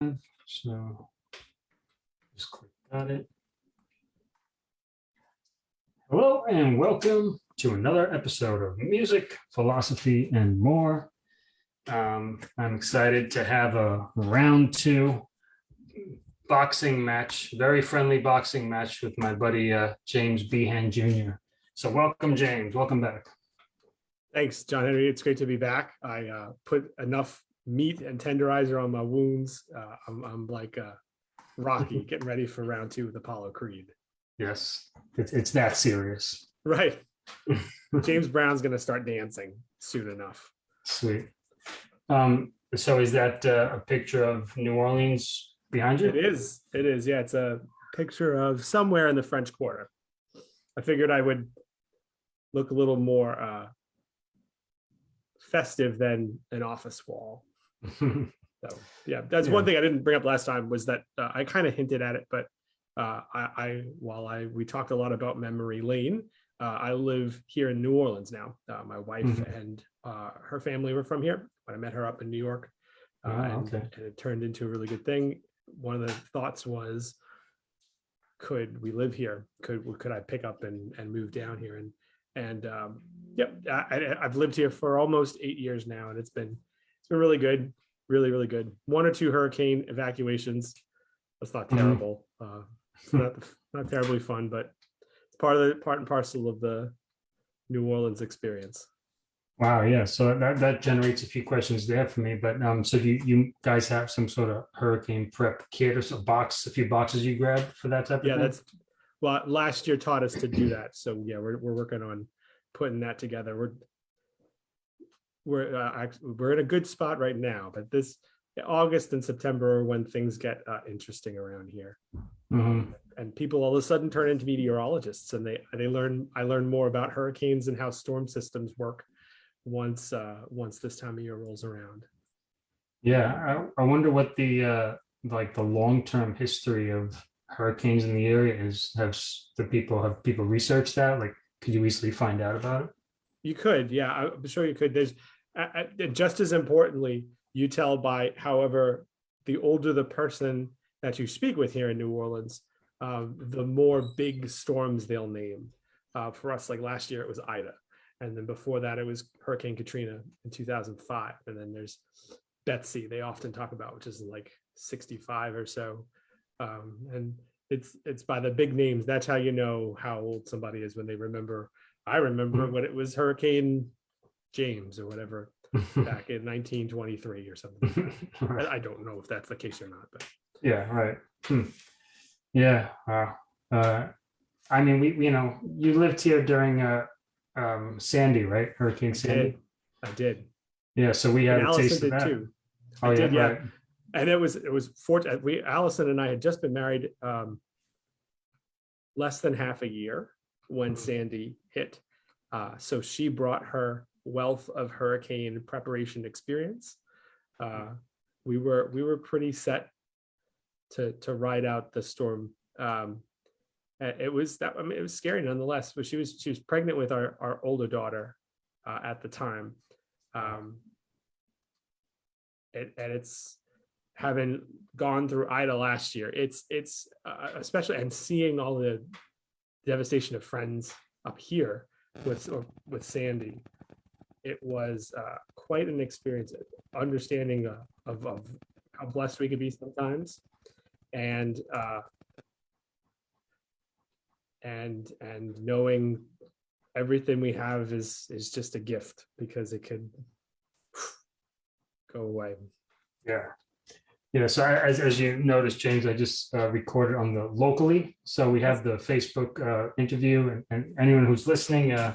So just click on it. Hello and welcome to another episode of Music, Philosophy, and More. Um, I'm excited to have a round two boxing match, very friendly boxing match with my buddy uh, James Behan Jr. So welcome, James. Welcome back. Thanks, John Henry. It's great to be back. I uh, put enough meat and tenderizer on my wounds. Uh, I'm, I'm like uh, Rocky getting ready for round two with Apollo Creed. Yes, it's, it's that serious. Right. James Brown's going to start dancing soon enough. Sweet. Um, so is that uh, a picture of New Orleans behind you? It is. It is. Yeah, it's a picture of somewhere in the French Quarter. I figured I would look a little more uh, festive than an office wall. So yeah, that's one thing I didn't bring up last time was that uh, I kind of hinted at it, but uh, I, I while I we talked a lot about memory lane, uh, I live here in New Orleans now. Uh, my wife Mhm. and uh, her family were from here. When I met her up in New York, uh, Oh, and, okay. and it turned into a really good thing. One of the thoughts was, could we live here? Could could I pick up and and move down here? And and um, yep, I, I, I've lived here for almost eight years now, and it's been it's been really good, really really good. One or two hurricane evacuations. That's not Mhm. terrible. Uh, not not terribly fun, but it's part of the part and parcel of the New Orleans experience. Wow, yeah, so that, that generates a few questions there for me, but um, so do you, you guys have some sort of hurricane prep kit or some box, a few boxes you grabbed for that type of thing? Yeah, that's well, last year taught us to do that. So yeah, we're we're working on putting that together. We're we're uh, we're in a good spot right now, but this August and September are when things get uh, interesting around here, Mhm. and people all of a sudden turn into meteorologists, and they they learn. I learn more about hurricanes and how storm systems work once uh, once this time of year rolls around. Yeah, I, I wonder what the, uh, like the long-term history of hurricanes in the area is. Have the people, have people researched that? Like, could you easily find out about it? You could, yeah, I'm sure you could. There's uh, uh, and just as importantly, you tell by however the older the person that you speak with here in New Orleans, um, the more big storms they'll name. Uh, for us, like last year, it was Ida, and then before that, it was Hurricane Katrina in 2005, and then there's Betsy. They often talk about, which is like 65 or so, um, and it's it's by the big names. That's how you know how old somebody is when they remember I remember Mhm. when it was Hurricane James or whatever back in 1923 or something. Right. I I don't know if that's the case or not, but Yeah, right. Hmm. Yeah. Wow. Uh, I mean, we, you know, you lived here during uh, um, Sandy, right? Hurricane I Sandy. did. I did. Yeah. So we had And a taste Allison of did that. too. Oh I yeah, did, yeah. right. And it was it was fortunate. We Allison and I had just been married um, less than half a year when Mhm. Sandy hit. Uh, so she brought her wealth of hurricane preparation experience. Uh, we were we were pretty set to to ride out the storm. Um, it was that I mean it was scary nonetheless. But she was she was pregnant with our our older daughter uh, at the time. Um, it, and it's having gone through Ida last year. It's it's uh, especially and seeing all the devastation of friends up here with with Sandy. It was uh, quite an experience, understanding uh, of, of how blessed we could be sometimes, and uh, and and knowing everything we have is is just a gift because it could go away. Yeah. Yeah. So I- as, as you noticed, James, I just uh, recorded on the locally. So we have the Facebook uh, interview and, and anyone who's listening, uh,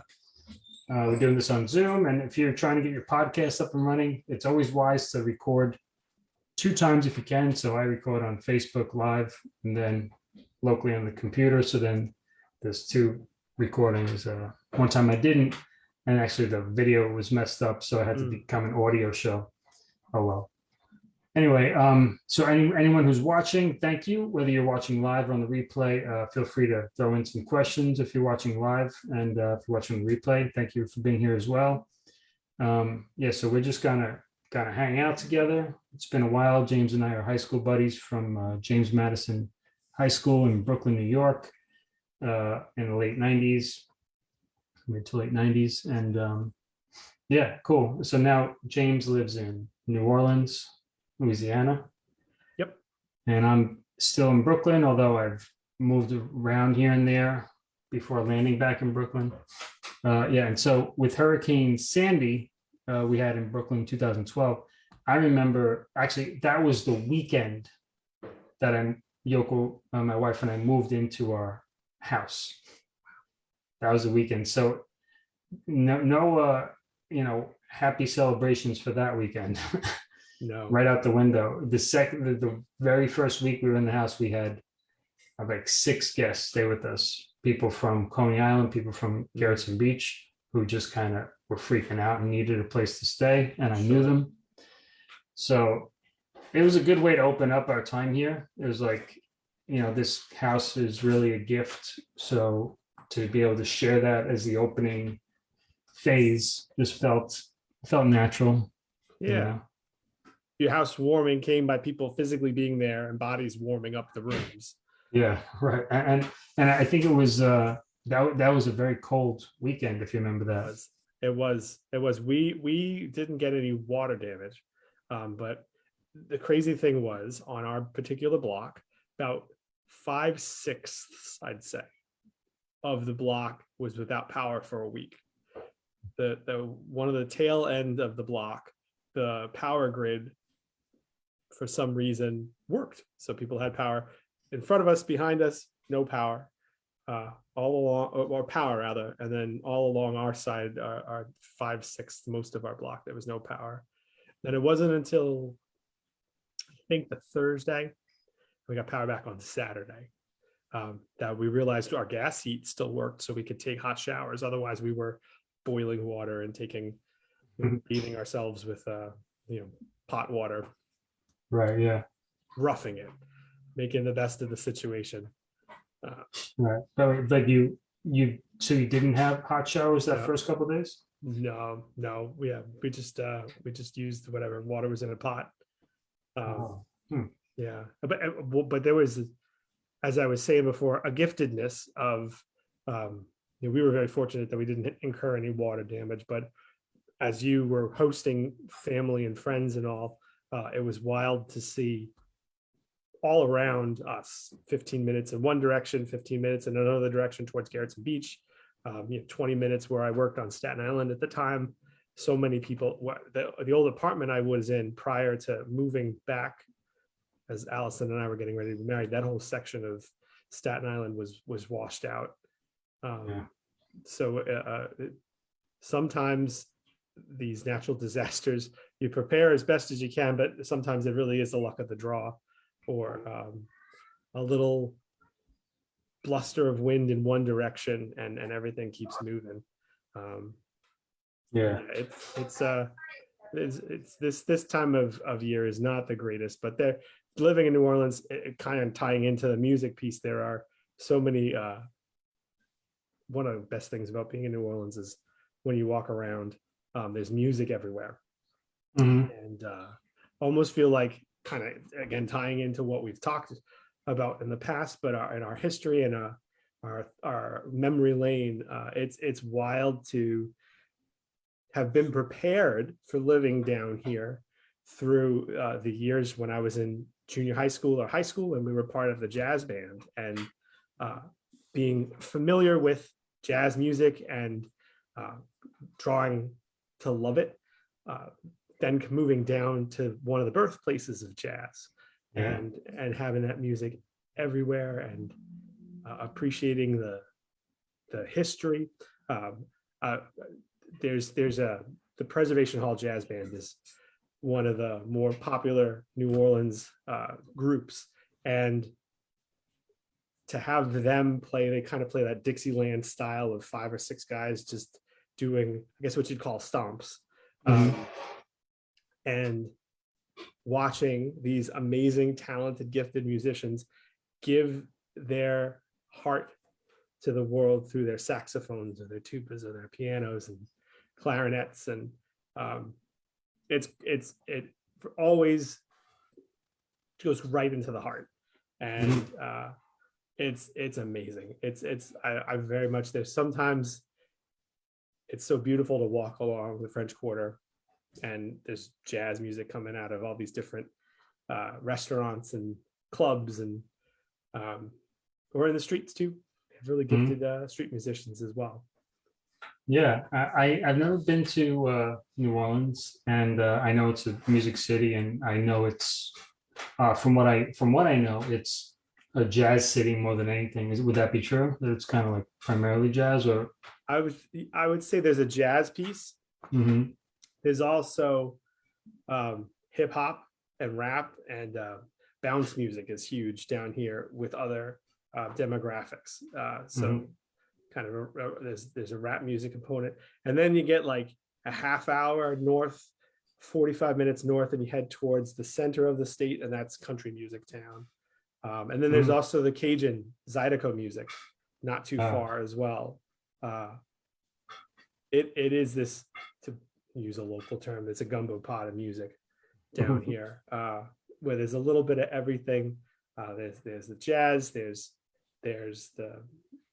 uh, we're doing this on Zoom. And if you're trying to get your podcast up and running, it's always wise to record two times if you can. So I record on Facebook Live and then locally on the computer. So then there's two recordings. Uh, one time I didn't, and actually the video was messed up, so I had to Mm. become an audio show. Oh well. Anyway, um, so any, anyone who's watching, thank you. Whether you're watching live or on the replay, uh, feel free to throw in some questions if you're watching live and uh, if you're watching the replay. Thank you for being here as well. Um, yeah, so we're just gonna of hang out together. It's been a while. James and I are high school buddies from uh, James Madison High School in Brooklyn, New York, uh, in the late '90s, mid to late '90s, and um, yeah, cool. So now James lives in New Orleans, Louisiana. Yep. And I'm still in Brooklyn, although I've moved around here and there before landing back in Brooklyn. Uh, yeah, and so with Hurricane Sandy, uh, we had in Brooklyn 2012, I remember actually that was the weekend that I'm Yoko, uh, my wife and I moved into our house. That was the weekend. So no, no, uh, you know, happy celebrations for that weekend. No. right out the window. The second, the, the very first week we were in the house, we had uh, like six guests stay with us. People from Coney Island, people from Gerritsen Beach, who just kind of were freaking out and needed a place to stay, and I knew them. So it was a good way to open up our time here. It was like, you know, this house is really a gift. So to be able to share that as the opening phase just felt felt natural. you Yeah. know? Your house warming came by people physically being there and bodies warming up the rooms. Yeah, right. And and I think it was uh that that was a very cold weekend, if you remember It that. was, it was, it was, we, we didn't get any water damage. Um, but the crazy thing was on our particular block, about five sixths, I'd say, of the block was without power for a week. The, the, one of the tail end of the block, the power grid for some reason worked. So people had power in front of us, behind us, no power. Uh, all along, or, or power rather, and then all along our side, our, our five sixths, most of our block, there was no power. Then it wasn't until I think the Thursday, we got power back on Saturday. Um, that we realized our gas heat still worked, so we could take hot showers. Otherwise, we were boiling water and taking, Mhm. bathing ourselves with, uh, you know, pot water, Right, yeah, roughing it, making the best of the situation. right. But like you, you, so you didn't have hot showers that No. first couple days? No, no, we yeah, we just uh we just used whatever water was in a pot. Um, Oh, yeah, but uh, but there was, as I was saying before, a giftedness of um, you know, we were very fortunate that we didn't incur any water damage, but as you were hosting family and friends and all, uh, it was wild to see all around us, 15 minutes in one direction, 15 minutes in another direction towards Gerritsen Beach, um, you know, 20 minutes where I worked on Staten Island at the time. So many people, the, the old apartment I was in prior to moving back as Allison and I were getting ready to be married, that whole section of Staten Island was was washed out. Um, Yeah. So uh, uh, sometimes these natural disasters, you prepare as best as you can, but sometimes it really is the luck of the draw, or um, a little bluster of wind in one direction, and and everything keeps moving. Um, yeah, yeah, it's it's uh it's, it's this this time of of year is not the greatest but they're living in new orleans it, it kind of tying into the music piece there are so many uh one of the best things about being in new orleans is when you walk around um there's music everywhere Mhm. and uh almost feel like kind of again tying into what we've talked about in the past but our, in our history and uh our our memory lane uh it's it's wild to have been prepared for living down here through uh, the years when I was in junior high school or high school and we were part of the jazz band and uh, being familiar with jazz music and uh, drawing to love it. Uh, then moving down to one of the birthplaces of jazz Yeah. and and having that music everywhere and uh, appreciating the the history. Um, uh, there's there's a the Preservation Hall Jazz Band is one of the more popular New Orleans uh, groups, and to have them play, they kind of play that Dixieland style of five or six guys just doing, I guess what you'd call stomps, um, and watching these amazing, talented, gifted musicians give their heart to the world through their saxophones or their tubas or their pianos and clarinets. And um, it's it's it always goes right into the heart, and uh, it's it's amazing. It's it's I, I very much there's sometimes it's so beautiful to walk along the French Quarter, and there's jazz music coming out of all these different uh, restaurants and clubs and um, or in the streets too. They have really Mhm. gifted uh, street musicians as well. Yeah, I, I- I've never been to uh, New Orleans and uh, I know it's a music city and I know it's, uh, from what I, from what I know, it's a jazz city more than anything. Is, would that be true? That it's kind of like primarily jazz or? I would I would say there's a jazz piece. Mhm, There's also um, hip hop and rap and uh, bounce music is huge down here with other uh, demographics. Uh, so Mhm. kind of a, a- there's there's a rap music component, and then you get like a half hour north, 45 minutes north, and you head towards the center of the state, and that's country music town. Um, and then there's Mm. also the Cajun Zydeco music, not too Ah. far as well. Uh, it it is this to use a local term, it's a gumbo pot of music down here, uh, where there's a little bit of everything. Uh, there's there's the jazz, there's there's the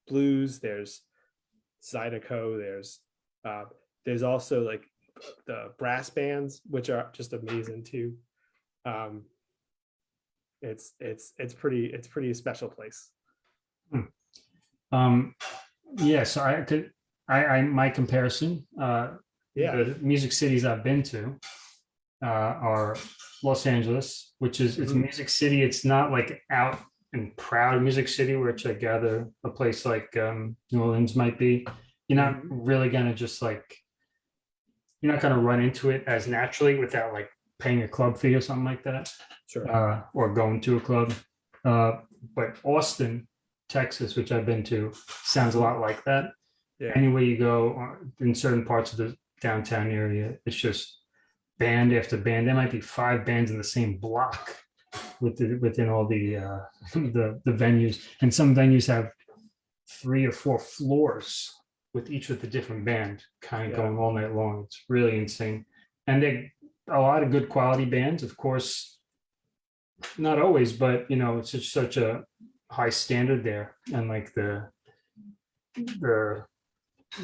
blues, there's Zydeco, there's uh, there's also like the brass bands, which are just amazing too. Um, it's it's it's pretty it's pretty special place. Um, yeah, so I could, I, I, my comparison, uh, Yeah, the music cities I've been to uh, are Los Angeles, which is it's Mhm. music city. It's not like out and proud music city, which I gather a place like um, New Orleans might be. You're not Mhm. really gonna just like you're not gonna run into it as naturally without like paying a club fee or something like that, sure. uh, or going to a club. Uh, but Austin, Texas, which I've been to, sounds a lot like that Yeah, anywhere you go in certain parts of the downtown area, it's just band after band. There might be five bands in the same block within within all the uh, the the venues, and some venues have three or four floors with each with a different band, kind of Yeah. going all night long. It's really insane, and they a lot of good quality bands, of course. Not always, but you know, it's just such a high standard there, and like the the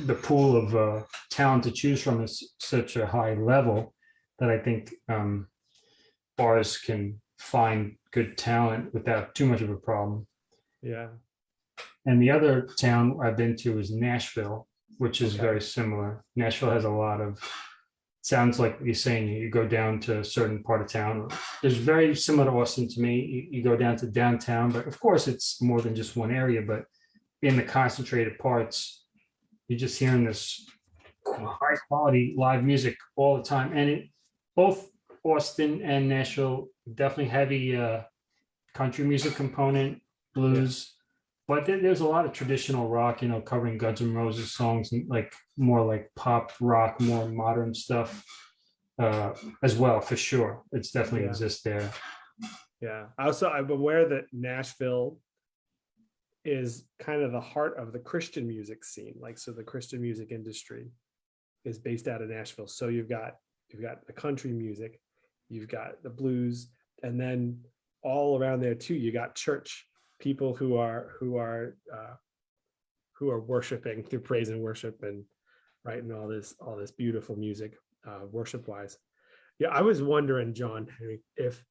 the pool of uh, talent to choose from is such a high level that I think um, bars can find good talent without too much of a problem. yeah, And the other town I've been to is Nashville, which is Okay. very similar. Nashville has a lot of sounds like you're saying you go down to a certain part of town. It's very similar to Austin to me. You, you go down to downtown, but of course it's more than just one area. But in the concentrated parts, you're just hearing this high quality live music all the time. And it both Austin and Nashville definitely heavy uh, country music component, blues. But there- there's a lot of traditional rock, you know, covering Guns N' Roses songs and like more like pop rock, more modern stuff uh, as well, for sure. It's definitely Yeah. exists there. yeah. Also, I'm aware that Nashville is kind of the heart of the Christian music scene. Like, so the Christian music industry is based out of Nashville. So you've got you've got the country music, you've got the blues, and then all around there too, you got church people who are who are uh, who are worshiping through praise and worship and writing all this all this beautiful music uh, worship wise. Yeah, I was wondering, John, if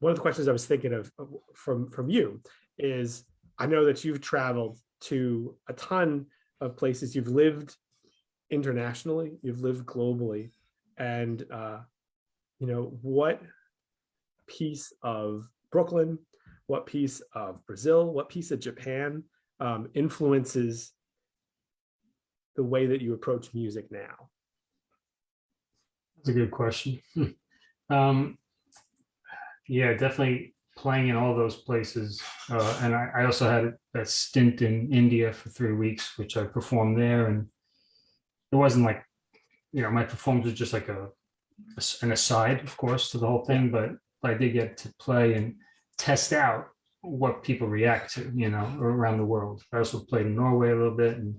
one of the questions I was thinking of from from you is I know that you've traveled to a ton of places. You've lived internationally, you've lived globally, and uh, you know what piece of Brooklyn, what piece of Brazil, what piece of Japan um, influences the way that you approach music now? That's a good question. um, yeah, definitely playing in all those places. Uh, and I, I also had a stint in India for three weeks, which I performed there. And it wasn't like, you know, my performance was just like a, an aside, of course, to the whole thing, but I did get to play and test out what people react to, you know, around the world. I also played in Norway a little bit and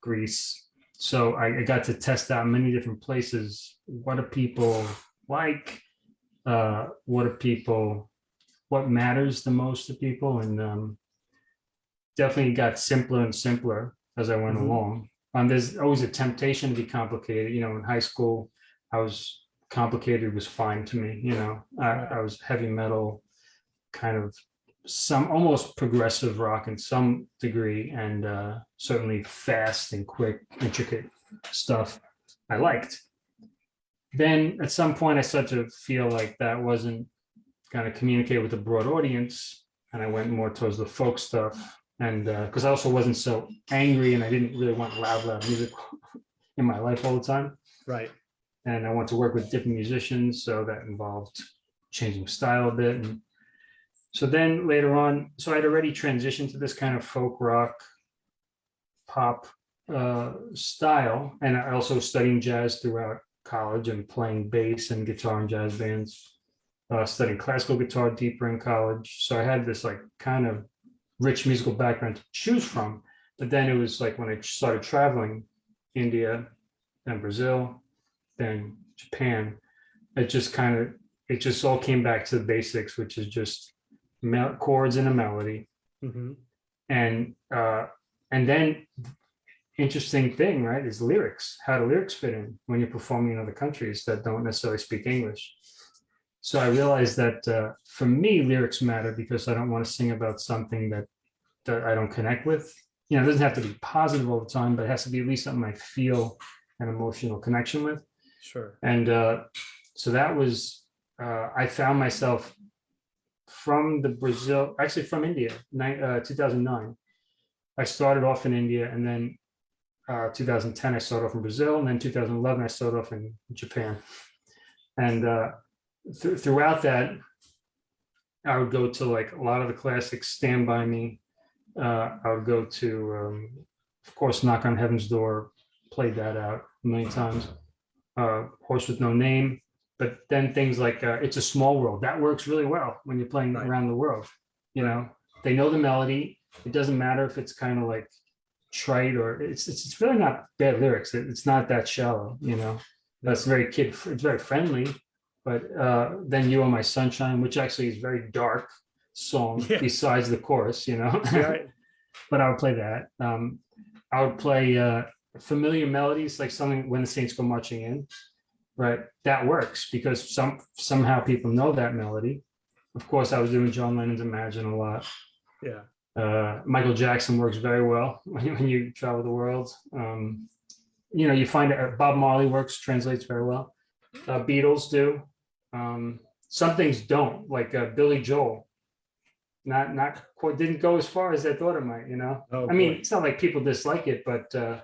Greece. So I, I got to test out many different places. What do people like? Uh, what do people, what matters the most to people? And um, definitely got simpler and simpler as I went Mhm. along. Um, there's always a temptation to be complicated. You know, in high school, I was complicated was fine to me. You know, I, I was heavy metal, kind of some almost progressive rock in some degree, and uh, certainly fast and quick, intricate stuff I liked. Then at some point, I started to feel like that wasn't going to communicate with a broad audience, and I went more towards the folk stuff. And because I also wasn't so angry, and I didn't really want loud, loud music in my life all the time Right. and I want to work with different musicians, so that involved changing style a bit. And so then later on, so I'd already transitioned to this kind of folk rock, pop uh, style, and I also studying jazz throughout college and playing bass and guitar in jazz bands. Uh, studying classical guitar deeper in college, so I had this like kind of rich musical background to choose from. But then it was like when I started traveling, India, then Brazil, then Japan, it just kind of, it just all came back to the basics, which is just chords and a melody. Mhm. And, uh, and then interesting thing, right, is lyrics, how do lyrics fit in when you're performing in other countries that don't necessarily speak English? So I realized that, uh, for me, lyrics matter because I don't want to sing about something that, that I don't connect with. You know, it doesn't have to be positive all the time, but it has to be at least something I feel an emotional connection with. Sure. And uh, so that was, uh, I found myself from the Brazil, actually from India, uh, 2009. I started off in India and then uh, 2010, I started off in Brazil. And then 2011, I started off in Japan. And uh, th- throughout that, I would go to like a lot of the classics, Stand By Me. Uh, I would go to, um, of course, Knock on Heaven's Door, played that out a million times uh, Horse with No Name. But then things like uh, It's a Small World, that works really well when you're playing Right. around the world. You know, they know the melody. It doesn't matter if it's kind of like trite or it's, it's, it's really not bad lyrics. It- It's not that shallow, you know. That's very kid, it's very friendly. But uh, then You Are My Sunshine, which actually is very dark song Yeah. besides the chorus, you know. Right. but I would play that. Um, I would play uh, familiar melodies like something when the Saints go marching in, right? That works because some somehow people know that melody. Of course, I was doing John Lennon's Imagine a lot. Yeah. Uh, Michael Jackson works very well when you, when you travel the world. Um, you know, you find uh, Bob Marley works, translates very well. Uh, Beatles do. Um, some things don't, like uh, Billy Joel. Not not quite didn't go as far as I thought it might. You know. Oh, I mean, it's not like people dislike it, but uh,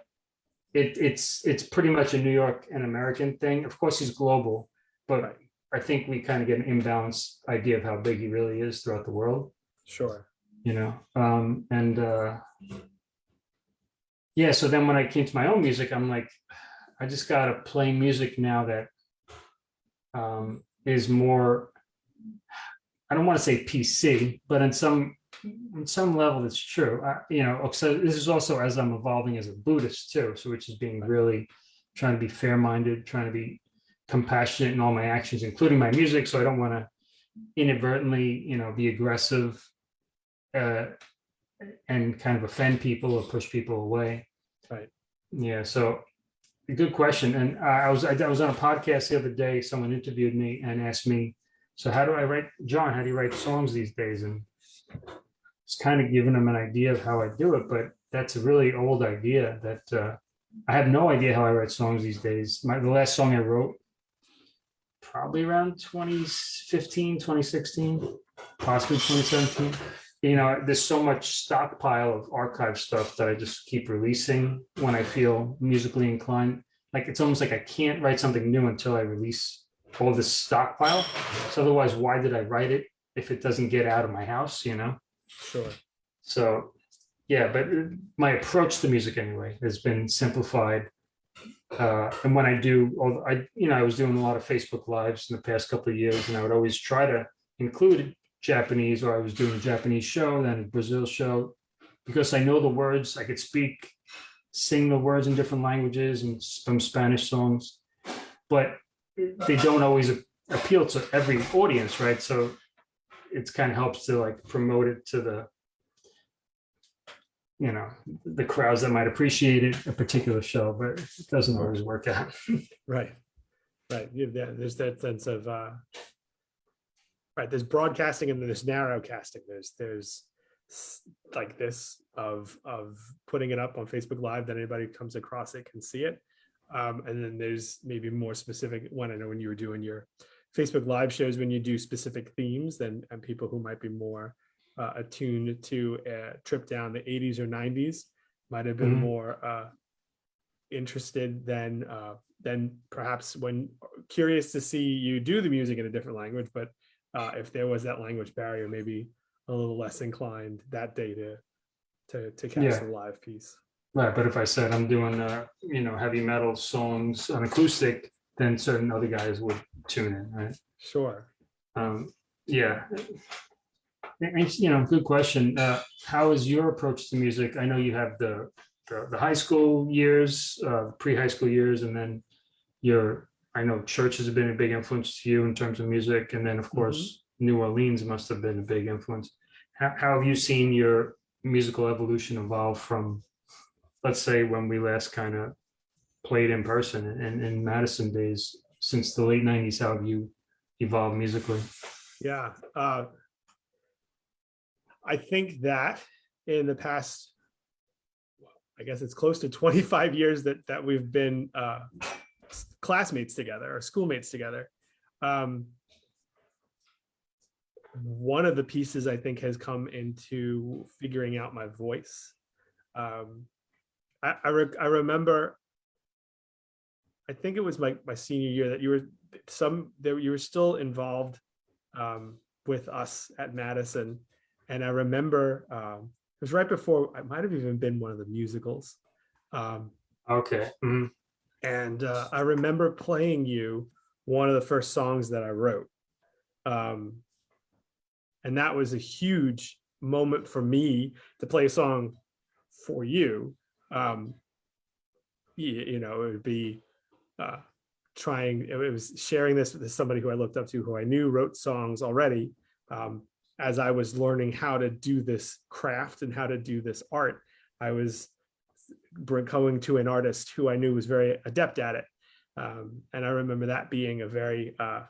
it, it's it's pretty much a New York and American thing. Of course, he's global, but I think we kind of get an imbalanced idea of how big he really is throughout the world. Sure. You know, um, and uh, yeah. So then when I came to my own music, I'm like, I just gotta play music now that um, is more. I don't want to say PC, but in some on some level, it's true. I, you know, so this is also as I'm evolving as a Buddhist too. So which is being really trying to be fair-minded, trying to be compassionate in all my actions, including my music. So I don't want to inadvertently, you know, be aggressive uh, and kind of offend people or push people away. Right. Yeah. So good question. And I I was I was on a podcast the other day. Someone interviewed me and asked me, "So how do I write, John? How do you write songs these days?" And it's kind of giving them an idea of how I do it, but that's a really old idea that uh, I have no idea how I write songs these days. My the last song I wrote probably around 2015, 2016, possibly 2017. You know, there's so much stockpile of archive stuff that I just keep releasing when I feel musically inclined. Like it's almost like I can't write something new until I release all this stockpile. So otherwise, why did I write it if it doesn't get out of my house, you know? Sure. So, yeah, but my approach to music anyway has been simplified. Uh, and when I do, I, you know, I was doing a lot of Facebook lives in the past couple of years, and I would always try to include Japanese, or I was doing a Japanese show, then a Brazil show, because I know the words, I could speak sing the words in different languages and some Spanish songs, but they don't always appeal to every audience, right? So it's kind of helps to like promote it to the you know, the crowds that might appreciate it, a particular show, but it doesn't always work out. Right, right. You- there- There's that sense of, uh, right, there's broadcasting and then there's narrowcasting. There's, there's like this of, of putting it up on Facebook Live that anybody comes across it can see it. Um, and then there's maybe more specific one. I know when you were doing your Facebook Live shows, when you do specific themes, then, and people who might be more uh, attuned to a trip down the 80s or 90s might have been Mhm. more uh, interested than uh, than perhaps when curious to see you do the music in a different language. But uh, if there was that language barrier, maybe a little less inclined that day to to, to catch Yeah. the live piece. Right, but if I said I'm doing, uh, you know, heavy metal songs on acoustic, then certain other guys would tune in, right? Sure. Um, yeah. You know, good question. Uh, how is your approach to music? I know you have the, the, the high school years, uh, pre-high school years, and then your, I know church has been a big influence to you in terms of music, and then of course, New Orleans must have been a big influence. How, how have you seen your musical evolution evolve from, let's say, when we last kind of played in person in, in Madison days, since the late nineties, how have you evolved musically? Yeah. Uh, I think that in the past, I guess it's close to 25 years that that we've been uh, classmates together or schoolmates together. Um, one of the pieces I think has come into figuring out my voice. Um, I, I, re- I remember, I think it was my, my senior year that you were some, that you were still involved um, with us at Madison. And I remember um, it was right before, I might have even been one of the musicals. Um, Okay. mhm. and uh, I remember playing you one of the first songs that I wrote. Um, and that was a huge moment for me to play a song for you. Um, you, you know, it would be uh, trying, it was sharing this with somebody who I looked up to, who I knew wrote songs already. Um, as I was learning how to do this craft and how to do this art, I was going to an artist who I knew was very adept at it. Um, and I remember that being a very uh,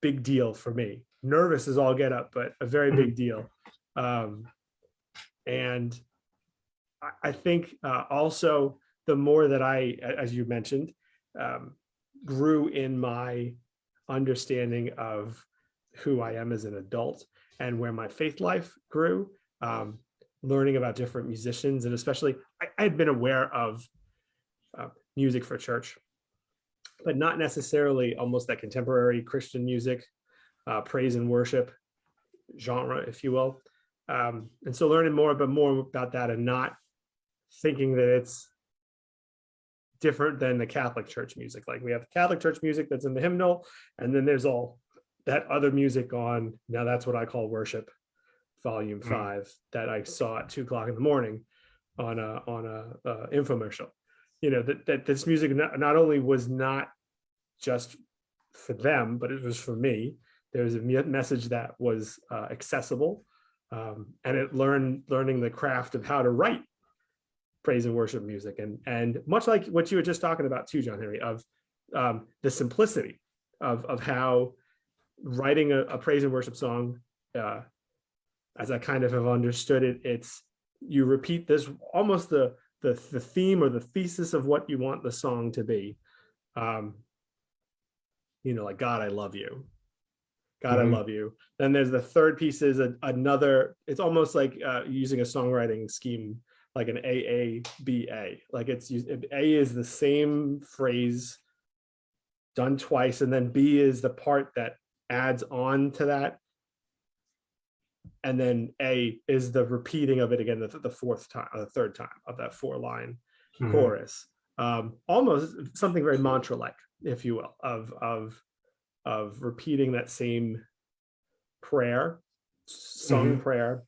big deal for me. Nervous as all get up, but a very big deal. Um, and I, I think uh, also the more that I, as you mentioned, um, grew in my understanding of who I am as an adult and where my faith life grew. Um, learning about different musicians and especially I, I had been aware of uh, music for church but not necessarily almost that contemporary christian music uh, praise and worship genre if you will um, and so learning more but more about that and not thinking that it's different than the catholic church music like we have catholic church music that's in the hymnal and then there's all that other music on now that's what i call worship volume Mm. five that I saw at two o'clock in the morning on a on a uh, infomercial. You know that that this music not, not only was not just for them, but it was for me. There was a message that was uh, accessible, um, and it learned learning the craft of how to write praise and worship music, and and much like what you were just talking about too, John Henry, of um, the simplicity of of how writing a, a praise and worship song uh, as I kind of have understood it, it's you repeat this almost the the the theme or the thesis of what you want the song to be. Um, you know, like God, I love you. God, Mhm. I love you. Then there's the third piece is a, another. It's almost like uh, using a songwriting scheme, like an AABA. Like it's us- A is the same phrase done twice, and then B is the part that adds on to that and then A is the repeating of it again the, the fourth time, or the third time of that four line Mhm. chorus. Um, almost something very mantra like, if you will, of of of repeating that same prayer, sung prayer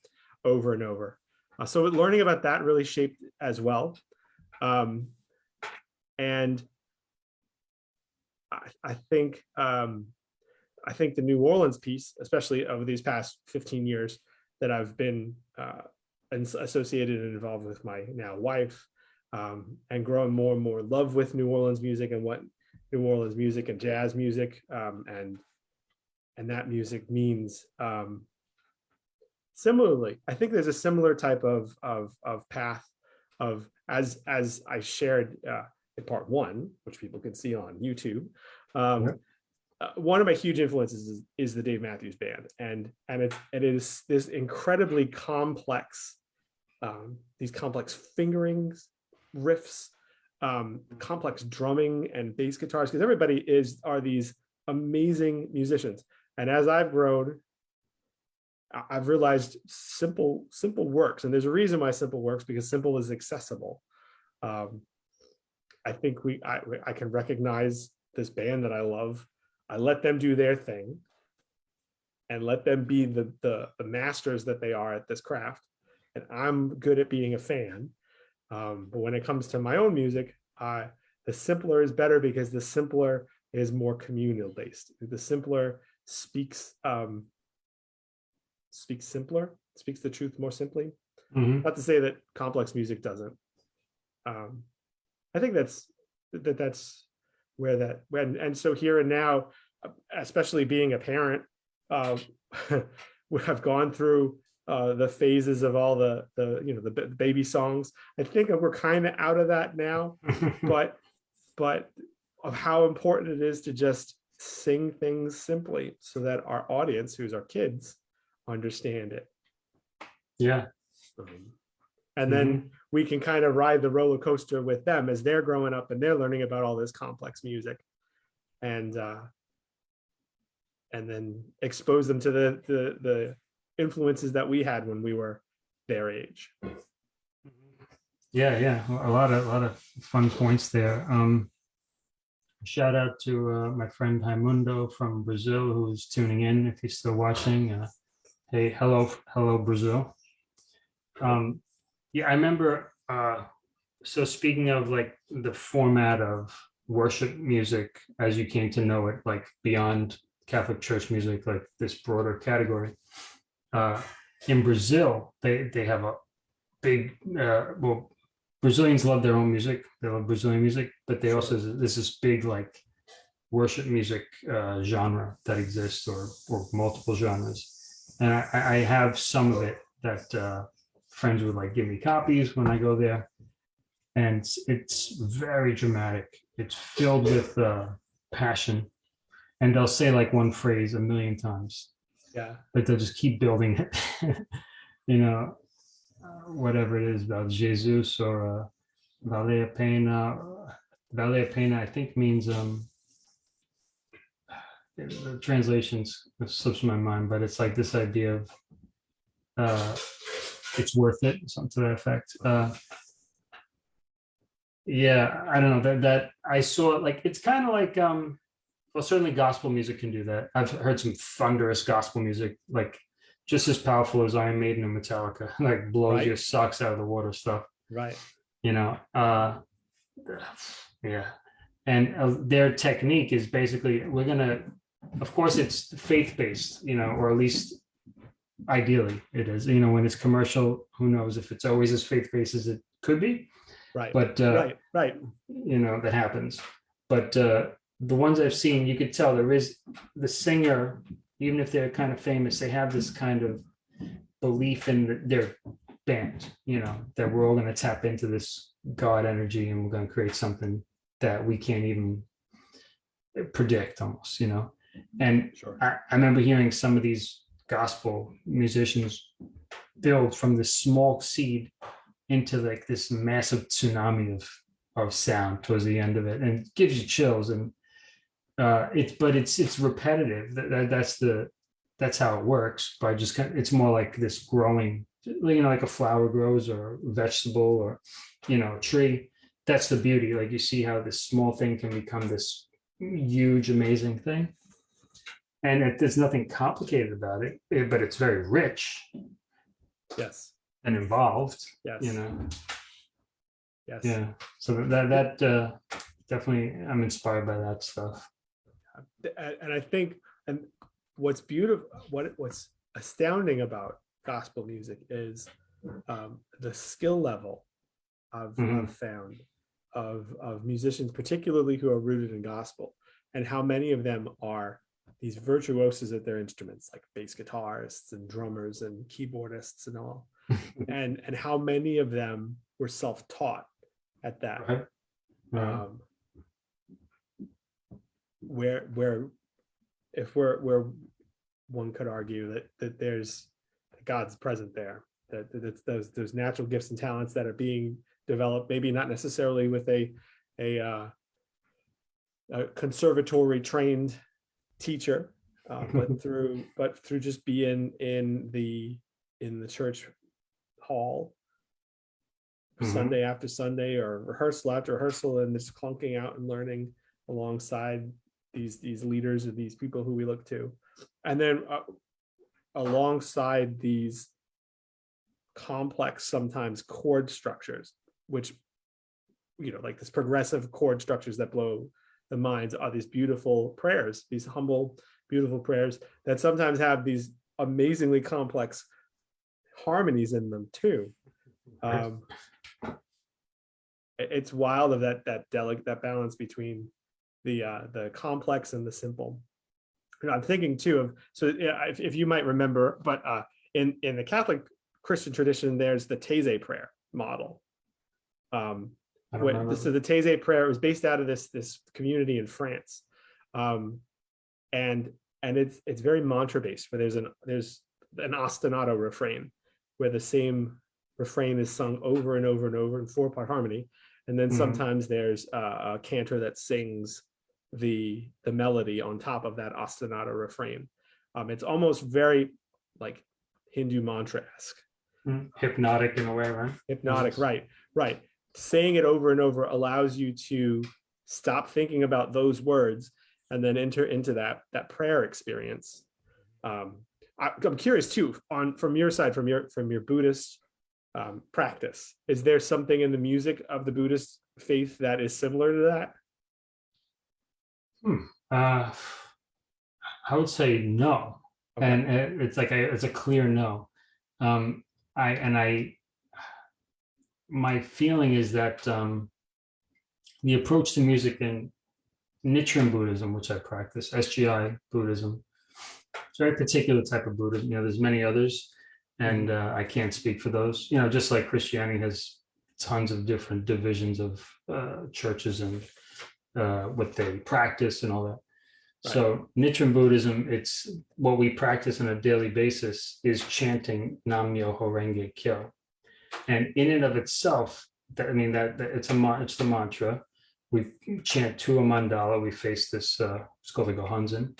over and over. Uh, so learning about that really shaped as well. Um, and I, I think um, I think the New Orleans piece, especially over these past 15 years that I've been uh, associated and involved with my now wife, um, and growing more and more love with New Orleans music and what New Orleans music and jazz music um, and and that music means. Um, similarly, I think there's a similar type of of of path of as as I shared uh, in part one, which people can see on YouTube. Um, Yeah. uh, one of my huge influences is, is the Dave Matthews Band, and and it's it is this incredibly complex, um, these complex fingerings, riffs, um, complex drumming and bass guitars, because everybody is are these amazing musicians. And as I've grown, I've realized simple simple works, and there's a reason why simple works because simple is accessible. Um, I think we I, I can recognize this band that I love. I let them do their thing and let them be the, the, the masters that they are at this craft. And I'm good at being a fan. Um, but when it comes to my own music, the simpler is better because the simpler is more communal based. The simpler speaks um, speaks simpler, speaks the truth more simply. Mhm. Not to say that complex music doesn't. Um, I think that's that that's where that when and so here and now, especially being a parent, uh, we have gone through uh, the phases of all the the you know the baby songs. I think we're kind of out of that now, but but of how important it is to just sing things simply so that our audience, who's our kids, understand it. Yeah, Um, And then we can kind of ride the roller coaster with them as they're growing up and they're learning about all this complex music. And uh, and then expose them to the the the influences that we had when we were their age. yeah, yeah. A lot of, a lot of fun points there. Um, shout out to uh, my friend Raimundo from Brazil who's tuning in if he's still watching. Uh, hey, hello, hello, Brazil. Um, yeah, I remember. Uh, so speaking of like the format of worship music as you came to know it, like beyond Catholic Church music, like this broader category. Uh, in Brazil, they they have a big uh, well, Brazilians love their own music. They love Brazilian music, but they also there's this big like worship music uh, genre that exists, or or multiple genres. And I, I have some of it that uh, friends would like give me copies when I go there, and it's, it's very dramatic. It's filled with uh, passion, and they'll say like one phrase a million times Yeah. but they'll just keep building it. you know, uh, whatever it is about Jesus or uh, Vale a Pena. Vale a Pena, I think means um, the translations slips my mind, but it's like this idea of uh, it's worth it, something to that effect. Uh, yeah, I don't know that that I saw it like it's kind of like um well, certainly gospel music can do that. I've heard some thunderous gospel music, like just as powerful as Iron Maiden and Metallica, like blows Right. your socks out of the water stuff, Right. you know? Uh, yeah. And uh, their technique is basically, we're gonna, of course, it's faith-based, you know, or at least ideally it is, you know, when it's commercial, who knows if it's always as faith-based as it could be, Right. but uh, right. Right. you know that happens but uh the ones i've seen you could tell there is the singer even if they're kind of famous they have this kind of belief in the- their band you know that we're all going to tap into this god energy and we're going to create something that we can't even predict almost you know and Sure. I, I remember hearing some of these gospel musicians build from this small seed into like this massive tsunami of of sound towards the end of it. And it gives you chills and uh it's but it's it's repetitive. That, that that's the that's how it works by just kind of, it's more like this growing you know like a flower grows or a vegetable or you know a tree. That's the beauty. Like you see how this small thing can become this huge amazing thing and it, there's nothing complicated about it eh, but it's very rich Yes. and involved Yes. you know Yes. Yeah, so that, that, uh, definitely, I'm inspired by that stuff. and, I think, and what's beautiful, what what's astounding about gospel music is um, the skill level I've, Mhm. I've found of of musicians, particularly who are rooted in gospel, and how many of them are these virtuosos at their instruments, like bass guitarists and drummers and keyboardists and all, and and how many of them were self-taught at that Right? Right. um, where where if we're where one could argue that that there's God's present there that that it's those those natural gifts and talents that are being developed maybe not necessarily with a a, uh, a conservatory trained teacher uh, but through but through just being in the in the church hall Mhm. Sunday after Sunday or rehearsal after rehearsal and just clunking out and learning alongside these these leaders or these people who we look to. And then uh, alongside these complex sometimes chord structures, which you know, like this progressive chord structures that blow the minds are these beautiful prayers, these humble, beautiful prayers that sometimes have these amazingly complex harmonies in them too. Um, it's wild of that that delicate that balance between the uh the complex and the simple. You know, i'm thinking too of so if, if you might remember but uh in in the catholic christian tradition there's the Taizé prayer model. Um what, so the Taizé prayer was based out of this this community in France, um, and and it's it's very mantra based. Where there's an there's an ostinato refrain, where the same refrain is sung over and over and over in four part harmony, and then Mhm. sometimes there's a, a cantor that sings the the melody on top of that ostinato refrain. Um, it's almost very like Hindu mantra esque Mm, Hypnotic in a way, right? hypnotic right right saying it over and over allows you to stop thinking about those words and then enter into that that prayer experience um I, i'm curious too on from your side from your from your buddhist um, practice is there something in the music of the buddhist faith that is similar to that Hmm. Uh, I would say no, Okay. and it- it's like a, it's a clear no. Um, I, and I, my feeling is that, um, the approach to music in Nichiren Buddhism, which I practice, SGI Buddhism, it's a very particular type of Buddhism, you know, there's many others, and, uh, I can't speak for those, you know, just like Christianity has tons of different divisions of, uh, churches and, uh, what they practice and all that. So Nichiren Buddhism, it's what we practice on a daily basis is chanting Nam Myoho Renge Kyo. And in and of itself, that, I mean, that, that it's a, it's the mantra. We chant to a mandala, we face this, uh, it's called the Gohonzon.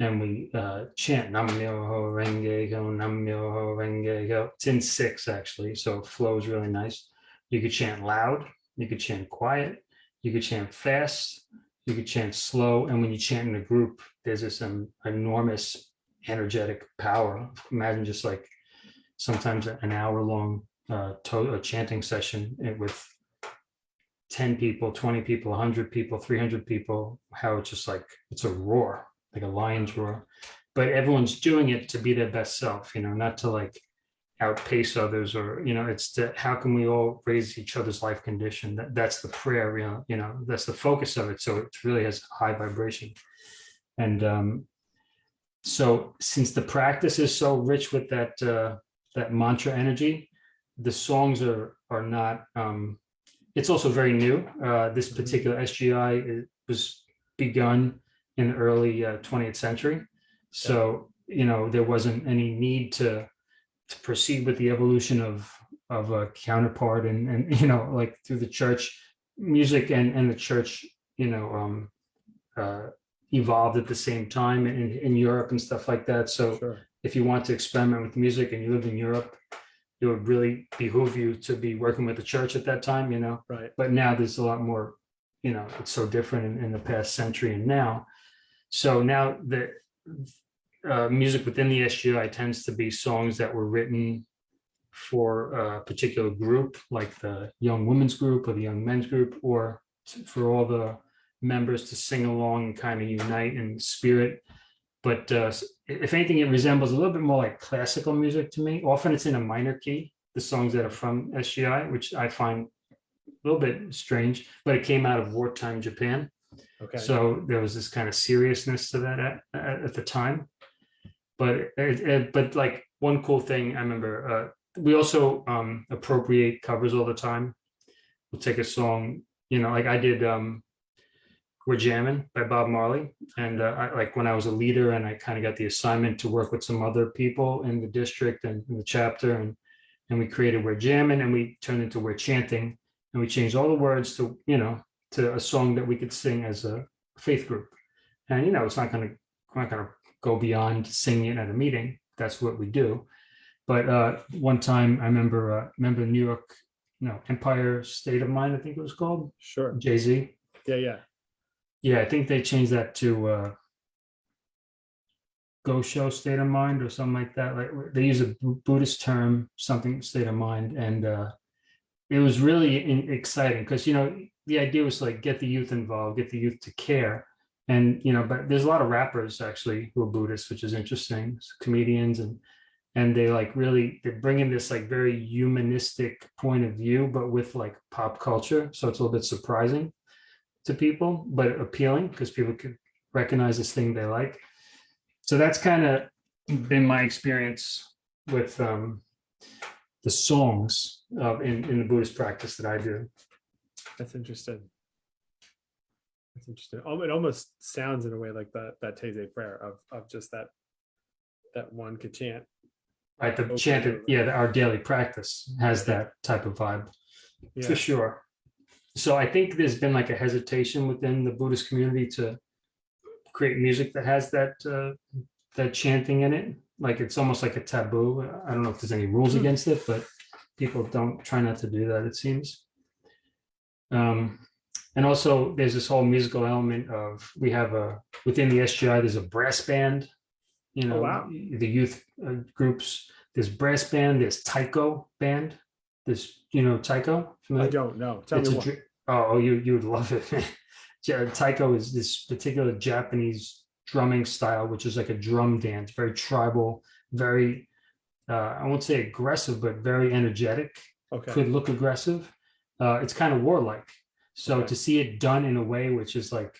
And we uh, chant Nam Myoho Renge Kyo, Nam Myoho Renge Kyo. It's in six actually, so it flows really nice. You could chant loud, you could chant quiet, you could chant fast, you could chant slow, and when you chant in a group, there's this um, enormous energetic power. Imagine just like sometimes an hour long uh, a chanting session eh, with 10 people, 20 people, 100 people, 300 people, how it's just like it's a roar, like a lion's roar. But everyone's doing it to be their best self, you know, not to like outpace others or, you know, it's to how can we all raise each other's life condition? That, that's the prayer, you know, you know, that's the focus of it. So it really has high vibration. And um, so since the practice is so rich with that uh, that mantra energy, the songs are are not um, it's also very new. Uh, this Mhm. particular SGI was begun in the early uh, 20th century. So, you know, there wasn't any need to, to proceed with the evolution of, of a counterpart and, and, you know, like through the church music and, and the church, you know, um, uh, evolved at the same time in, in Europe and stuff like that. So sure if you want to experiment with music and you lived in Europe, it would really behoove you to be working with the church at that time, you know right but now there's a lot more, you know, it's so different in, in the past century and now. So now the uh, music within the SGI tends to be songs that were written for a particular group, like the young women's group or the young men's group, or for all the members to sing along and kind of unite in spirit. But uh, if anything, it resembles a little bit more like classical music to me. Often it's in a minor key, the songs that are from SGI, which I find a little bit strange, but it came out of wartime Japan. Okay. So there was this kind of seriousness to that at, at, at the time. But it, it, but like one cool thing I remember, uh, we also um, appropriate covers all the time. We'll take a song, you know, like I did um, "We're Jamming" by Bob Marley, and uh, I, like when I was a leader and I kind of got the assignment to work with some other people in the district and in the chapter, and and we created "We're Jamming" and we turned into "We're Chanting," and we changed all the words to you know to a song that we could sing as a faith group. And you know, it's not going to we're not going to go beyond singing it at a meeting. That's what we do. But uh, one time, I remember uh, remember New York, no Empire State of Mind, I think it was called Sure. Jay Z. Yeah, yeah. Yeah, I think they changed that to uh, Gosho State of Mind or something like that. Like they use a Buddhist term, something state of mind, and uh, it was really in- exciting because you know the idea was like get the youth involved, get the youth to care, and you know, but there's a lot of rappers actually who are Buddhists, which is interesting, comedians and and they like really they bring in this like very humanistic point of view, but with like pop culture, so it's a little bit surprising to people, but appealing because people could recognize this thing they like. So that's kind of been my experience with um, the songs uh, in, in the Buddhist practice that I do. That's interesting. That's interesting. It almost sounds in a way like that that Taizé prayer of of just that that one could chant. Right, the chanted, yeah, our daily practice has that type of vibe Yeah. for sure. So I think there's been like a hesitation within the Buddhist community to create music that has that uh, that chanting in it. Like it's almost like a taboo. I don't know if there's any rules Hmm. against it, but people don't try not to do that. It seems. Um, and also there's this whole musical element of we have a within the SGI. There's a brass band. You know, Oh, wow. the youth uh, groups. There's brass band. There's taiko band. There's you know taiko. I don't know. Tell It's me what. Oh, you you would love it. Taiko is this particular Japanese drumming style, which is like a drum dance, very tribal, very uh, I won't say aggressive, but very energetic. Okay. Could look aggressive. Uh, it's kind of warlike. So Okay. to see it done in a way which is like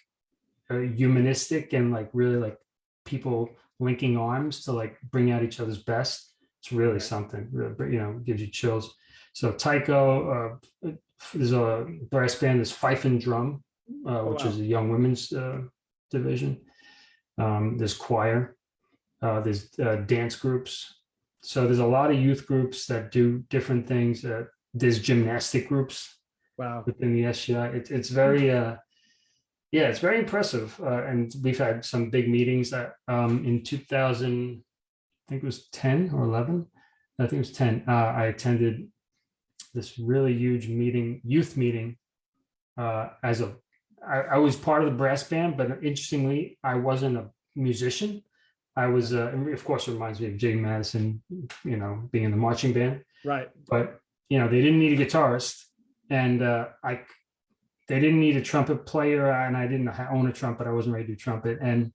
uh, humanistic and like really like people linking arms to like bring out each other's best, it's really Right. something. Really, you know, gives you chills. So Taiko, uh, there's a brass band, there's Fife and Drum, uh, Oh, which wow. is a young women's uh, division. Um, there's choir, uh, there's uh, dance groups. So there's a lot of youth groups that do different things. Uh, there's gymnastic groups Wow. within the SGI. It's it's very uh, yeah, it's very impressive. Uh, and we've had some big meetings that um, in 2000, I think it was 10 or 11. I think it was 10. Uh, I attended this really huge meeting, youth meeting, uh, as a I, I was part of the brass band, but interestingly, I wasn't a musician. I was, uh, of course, it reminds me of Jay Madison, you know, being in the marching band. Right. but you know they didn't need a guitarist and uh i they didn't need a trumpet player and i didn't own a trumpet. I wasn't ready to do trumpet. And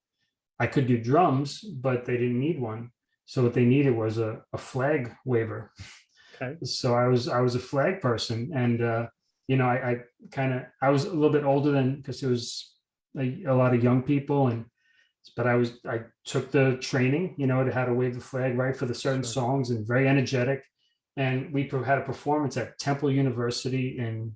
i could do drums but they didn't need one. So what they needed was a, a flag waver Okay. so i was i was a flag person and uh you know i, I kind of i was a little bit older than because there was a, a lot of young people and but i was i took the training you know to how to wave the flag right for the certain Sure. songs and very energetic and we had a performance at temple university in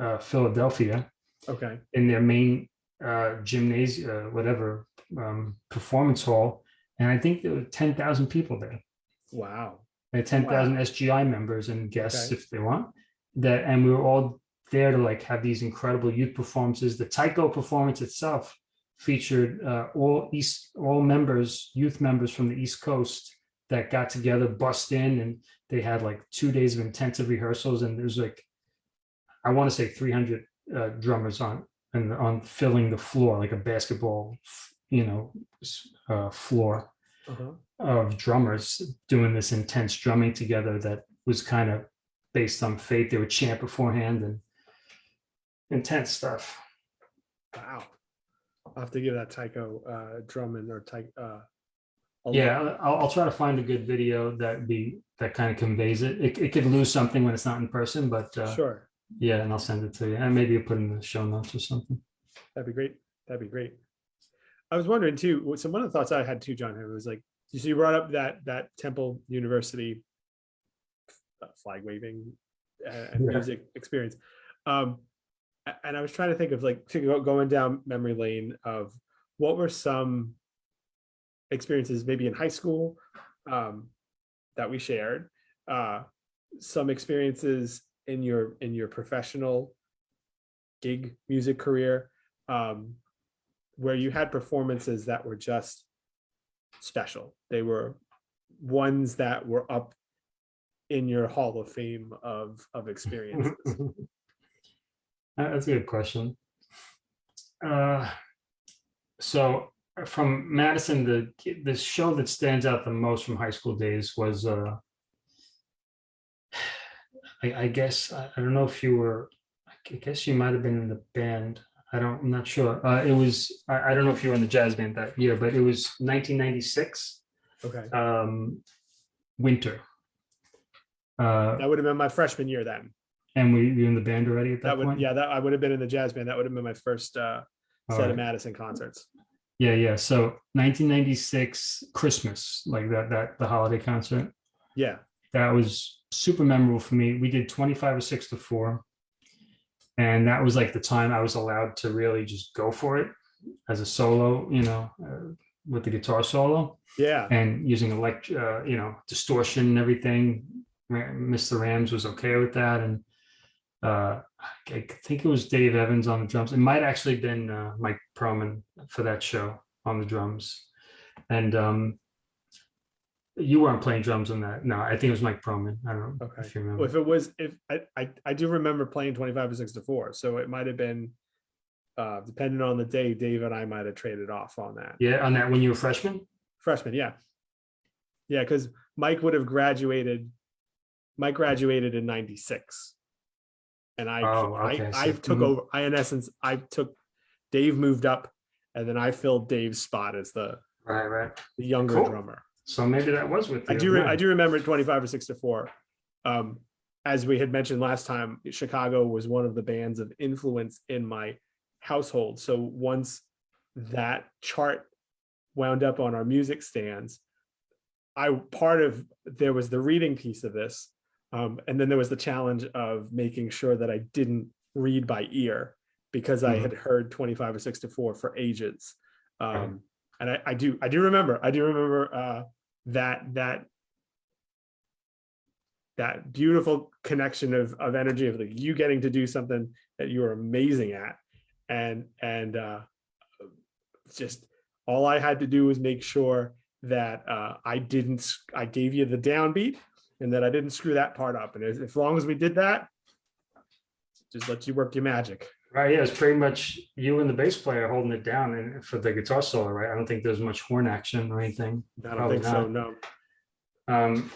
uh, philadelphia Okay. in their main uh, gymnasium, uh, whatever um, performance hall, and I think there were ten thousand people there. Wow. They had ten thousand SGI members and guests Okay. if they want. That and we were all there to like have these incredible youth performances. The Taiko performance itself featured uh, all East all members, youth members from the East Coast that got together, bust in, and they had like two days of intensive rehearsals. And there's like, I want to say 300 uh, drummers on and on filling the floor like a basketball, you know, uh, floor Uh-huh. Of drummers doing this intense drumming together that was kind of based on faith. They would chant beforehand and intense stuff. Wow. I'll have to give that Taiko uh, Drummond or Ty. Uh. Yeah, I'll, I'll try to find a good video that be that kind of conveys it. It, it could lose something when it's not in person, but uh, Sure. yeah, and I'll send it to you. And maybe you'll put in the show notes or something. That'd be great. That'd be great. I was wondering too. So one of the thoughts I had too, John, was like, you see, you brought up that that Temple University uh, flag waving uh, and Yeah. music experience, um, and I was trying to think of like going down memory lane of what were some experiences maybe in high school um, that we shared, uh, some experiences in your in your professional gig music career um, where you had performances that were just special. They were ones that were up in your hall of fame of of experiences. That's a good question. Uh, so uh, from Madison, the the show that stands out the most from high school days was uh, I, I guess I, I don't know if you were I guess you might have been in the band. I don't I'm not sure. Uh, it was I, I don't know if you were in the jazz band that year, but it was 1996 okay, um, winter. Uh, that would have been my freshman year then. and we you in the band already at that, That would point? yeah, that I would have been in the jazz band. That would have been my first uh, All set right. of Madison concerts. Yeah, yeah. So 1996 Christmas, like that, that the holiday concert, Yeah, that was super memorable for me. We did 25 or six to four. And that was like the time I was allowed to really just go for it as a solo, you know, uh, with the guitar solo yeah, and using elect, uh, you know, distortion and everything. Mr. Rams was okay with that. And uh, I think it was Dave Evans on the drums. It might actually been uh, Mike Perlman for that show on the drums. And um, you weren't playing drums on that. No, I think it was Mike Perlman. I don't know Okay. if you Well, remember. if it was if I, I I do remember playing 25 or 6 to 4 so it might have been uh depending on the day dave and i might have traded off on that Yeah, on that when you were freshman. freshman yeah yeah because mike would have graduated mike graduated in 96 and i Oh, i so- i took mhm. over i in essence i took dave moved up and then i filled dave's spot as the Right, right. the younger Cool. drummer So maybe that was with you. I do. I do remember 25 or 6 to 4. Um, as we had mentioned last time, Chicago was one of the bands of influence in my household. So once that chart wound up on our music stands, I part of there was the reading piece of this, um, and then there was the challenge of making sure that I didn't read by ear because I Mhm. had heard 25 or 6 to 4 for ages. Um. And I, I do I do remember I do remember uh, that that that beautiful connection of of energy of like you getting to do something that you are amazing at. And and uh just all I had to do was make sure that uh I didn't I gave you the downbeat and that I didn't screw that part up. And as, as long as we did that just let you work your magic Right, yeah, it's pretty much you and the bass player holding it down and for the guitar solo, right? I don't think there's much horn action or anything. I don't Probably think so no Um,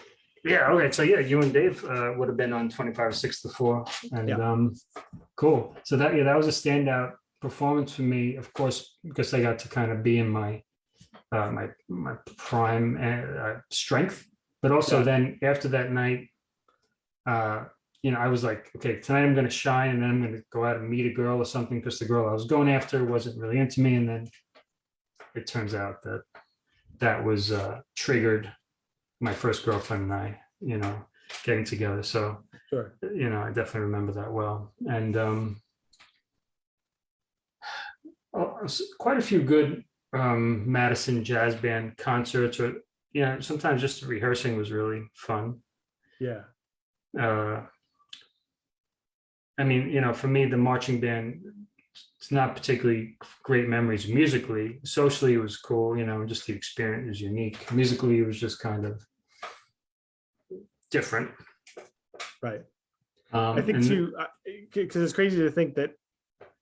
yeah, okay, so yeah, you and Dave uh, would have been on 25 or 6 to 4. And Yeah. um, cool. So that yeah, that was a standout performance for me, of course, because I got to kind of be in my uh, my my prime uh, strength. But also Yeah. then after that night, uh, you know, I was like, okay, tonight I'm gonna shine and then I'm gonna go out and meet a girl or something because the girl I was going after wasn't really into me. And then it turns out that that was uh, triggered my first girlfriend and I, you know, getting together. So, sure you know, I definitely remember that well. And um, oh, quite a few good um, Madison Jazz Band concerts, or you know, sometimes just rehearsing was really fun. yeah Uh, I mean, you know, for me, the marching band, it's not particularly great memories musically. Socially, it was cool, you know, just the experience was unique. Musically, it was just kind of different. right Um, I think too, because it's crazy to think that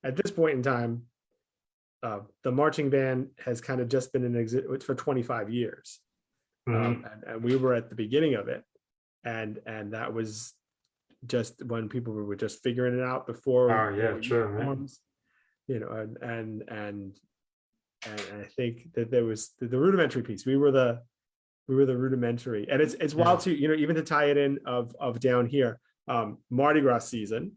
at this point in time, uh, the marching band has kind of just been in exist for 25 years, Mhm. um, and, and we were at the beginning of it. and and that was just when people were just figuring it out before. Oh, yeah, sure, man. You know, and and and and I think that there was the, the rudimentary piece. We were the we were the rudimentary, and it's it's wild to You know, even to tie it in of of down here, um, Mardi Gras season,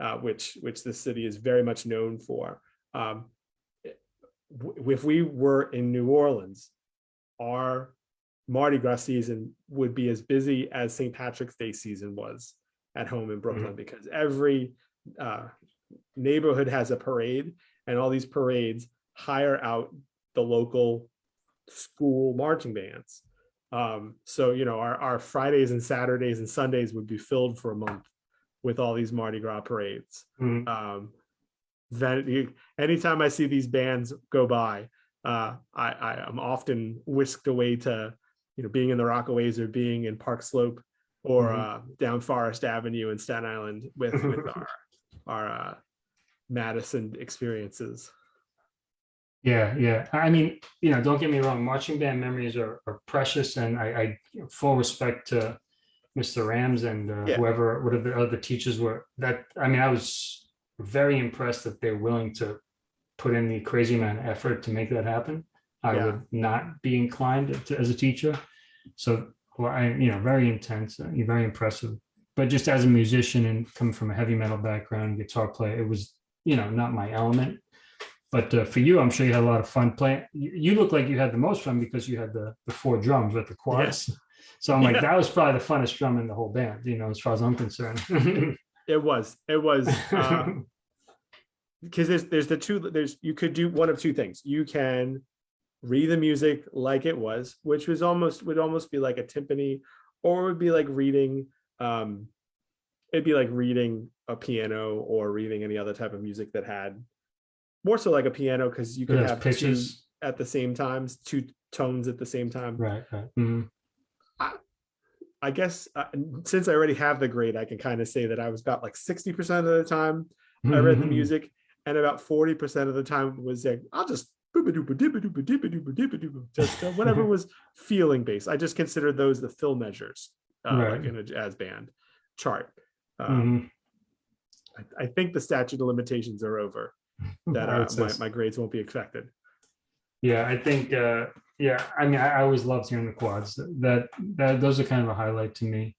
uh, which which the city is very much known for. Um, if we were in New Orleans, our Mardi Gras season would be as busy as St. Patrick's Day season was at home in Brooklyn because every uh, neighborhood has a parade, and all these parades hire out the local school marching bands. Um, so you know, our, our Fridays and Saturdays and Sundays would be filled for a month with all these Mardi Gras parades. Mhm. Um, then you- anytime I see these bands go by, uh, I, I am often whisked away to, you know, being in the Rockaways or being in Park Slope or Mhm. uh, down Forest Avenue in Staten Island with with our our uh, Madison experiences. Yeah, yeah. I mean, you know, don't get me wrong, marching band memories are, are precious and I, I full respect to Mr. Rams and uh, Yeah. whoever, whatever the other teachers were that, I mean, I was very impressed that they're willing to put in the crazy of effort to make that happen. I Yeah. would not be inclined to, as a teacher. So, well, I, you know, very intense, uh, very impressive. But just as a musician and coming from a heavy metal background, guitar player, it was, you know, not my element. But uh, for you, I'm sure you had a lot of fun playing. You, you look like you had the most fun because you had the, the four drums with the quads. So I'm like, Yeah. that was probably the funnest drum in the whole band, you know, as far as I'm concerned. It was. It was. Uh, because there's there's the two there's you could do one of two things you can read the music like it was which was almost would almost be like a timpani or it would be like reading um it'd be like reading a piano or reading any other type of music that had more so like a piano because you could have pitches. at the same times two tones at the same time right, right. Mhm. i guess uh, since i already have the grade i can kind of say that i was about like 60% of the time I read the music, and about 40% of the time was like, I'll just just whatever was feeling based. I just considered those the fill measures, uh, like in a jazz band chart. Um, Mhm. I, I think the statute of limitations are over. That uh, my, my grades won't be affected. Yeah, I think, yeah, I mean, I, I always loved hearing the quads. That, that, those are kind of a highlight to me.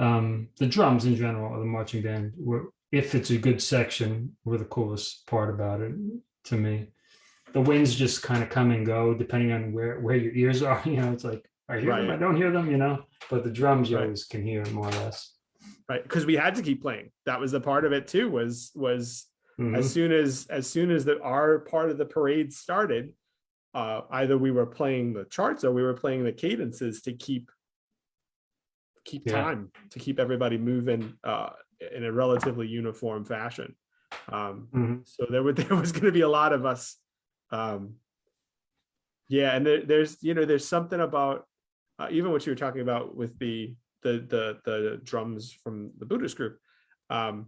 Um, the drums in general of the marching band were, if it's a good section, were the coolest part about it to me. The winds just kind of come and go depending on where, where your ears are, you know, it's like, I hear them, I don't hear them, you know, but the drums you Right. always can hear more or less. Right. Because we had to keep playing. That was the part of it too, was was Mhm. as soon as as soon as the our part of the parade started uh either we were playing the charts or we were playing the cadences to keep keep Yeah. time to keep everybody moving uh in a relatively uniform fashion um Mhm. so there would there was going to be a lot of us um yeah and there, there's you know there's something about uh, even what you were talking about with the the the the drums from the buddhist group um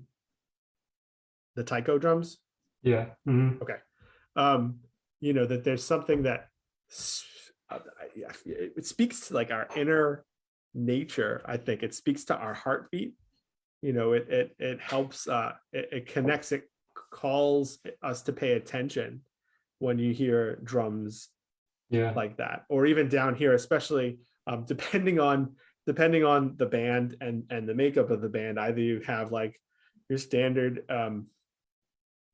the taiko drums Yeah. mhm. um you know that there's something that uh, I- I- it it speaks to like our inner nature i think it speaks to our heartbeat you know it it, it helps uh it, it connects it calls us to pay attention when you hear drums Yeah. like that or even down here especially um, depending on depending on the band and and the makeup of the band either you have like your standard um,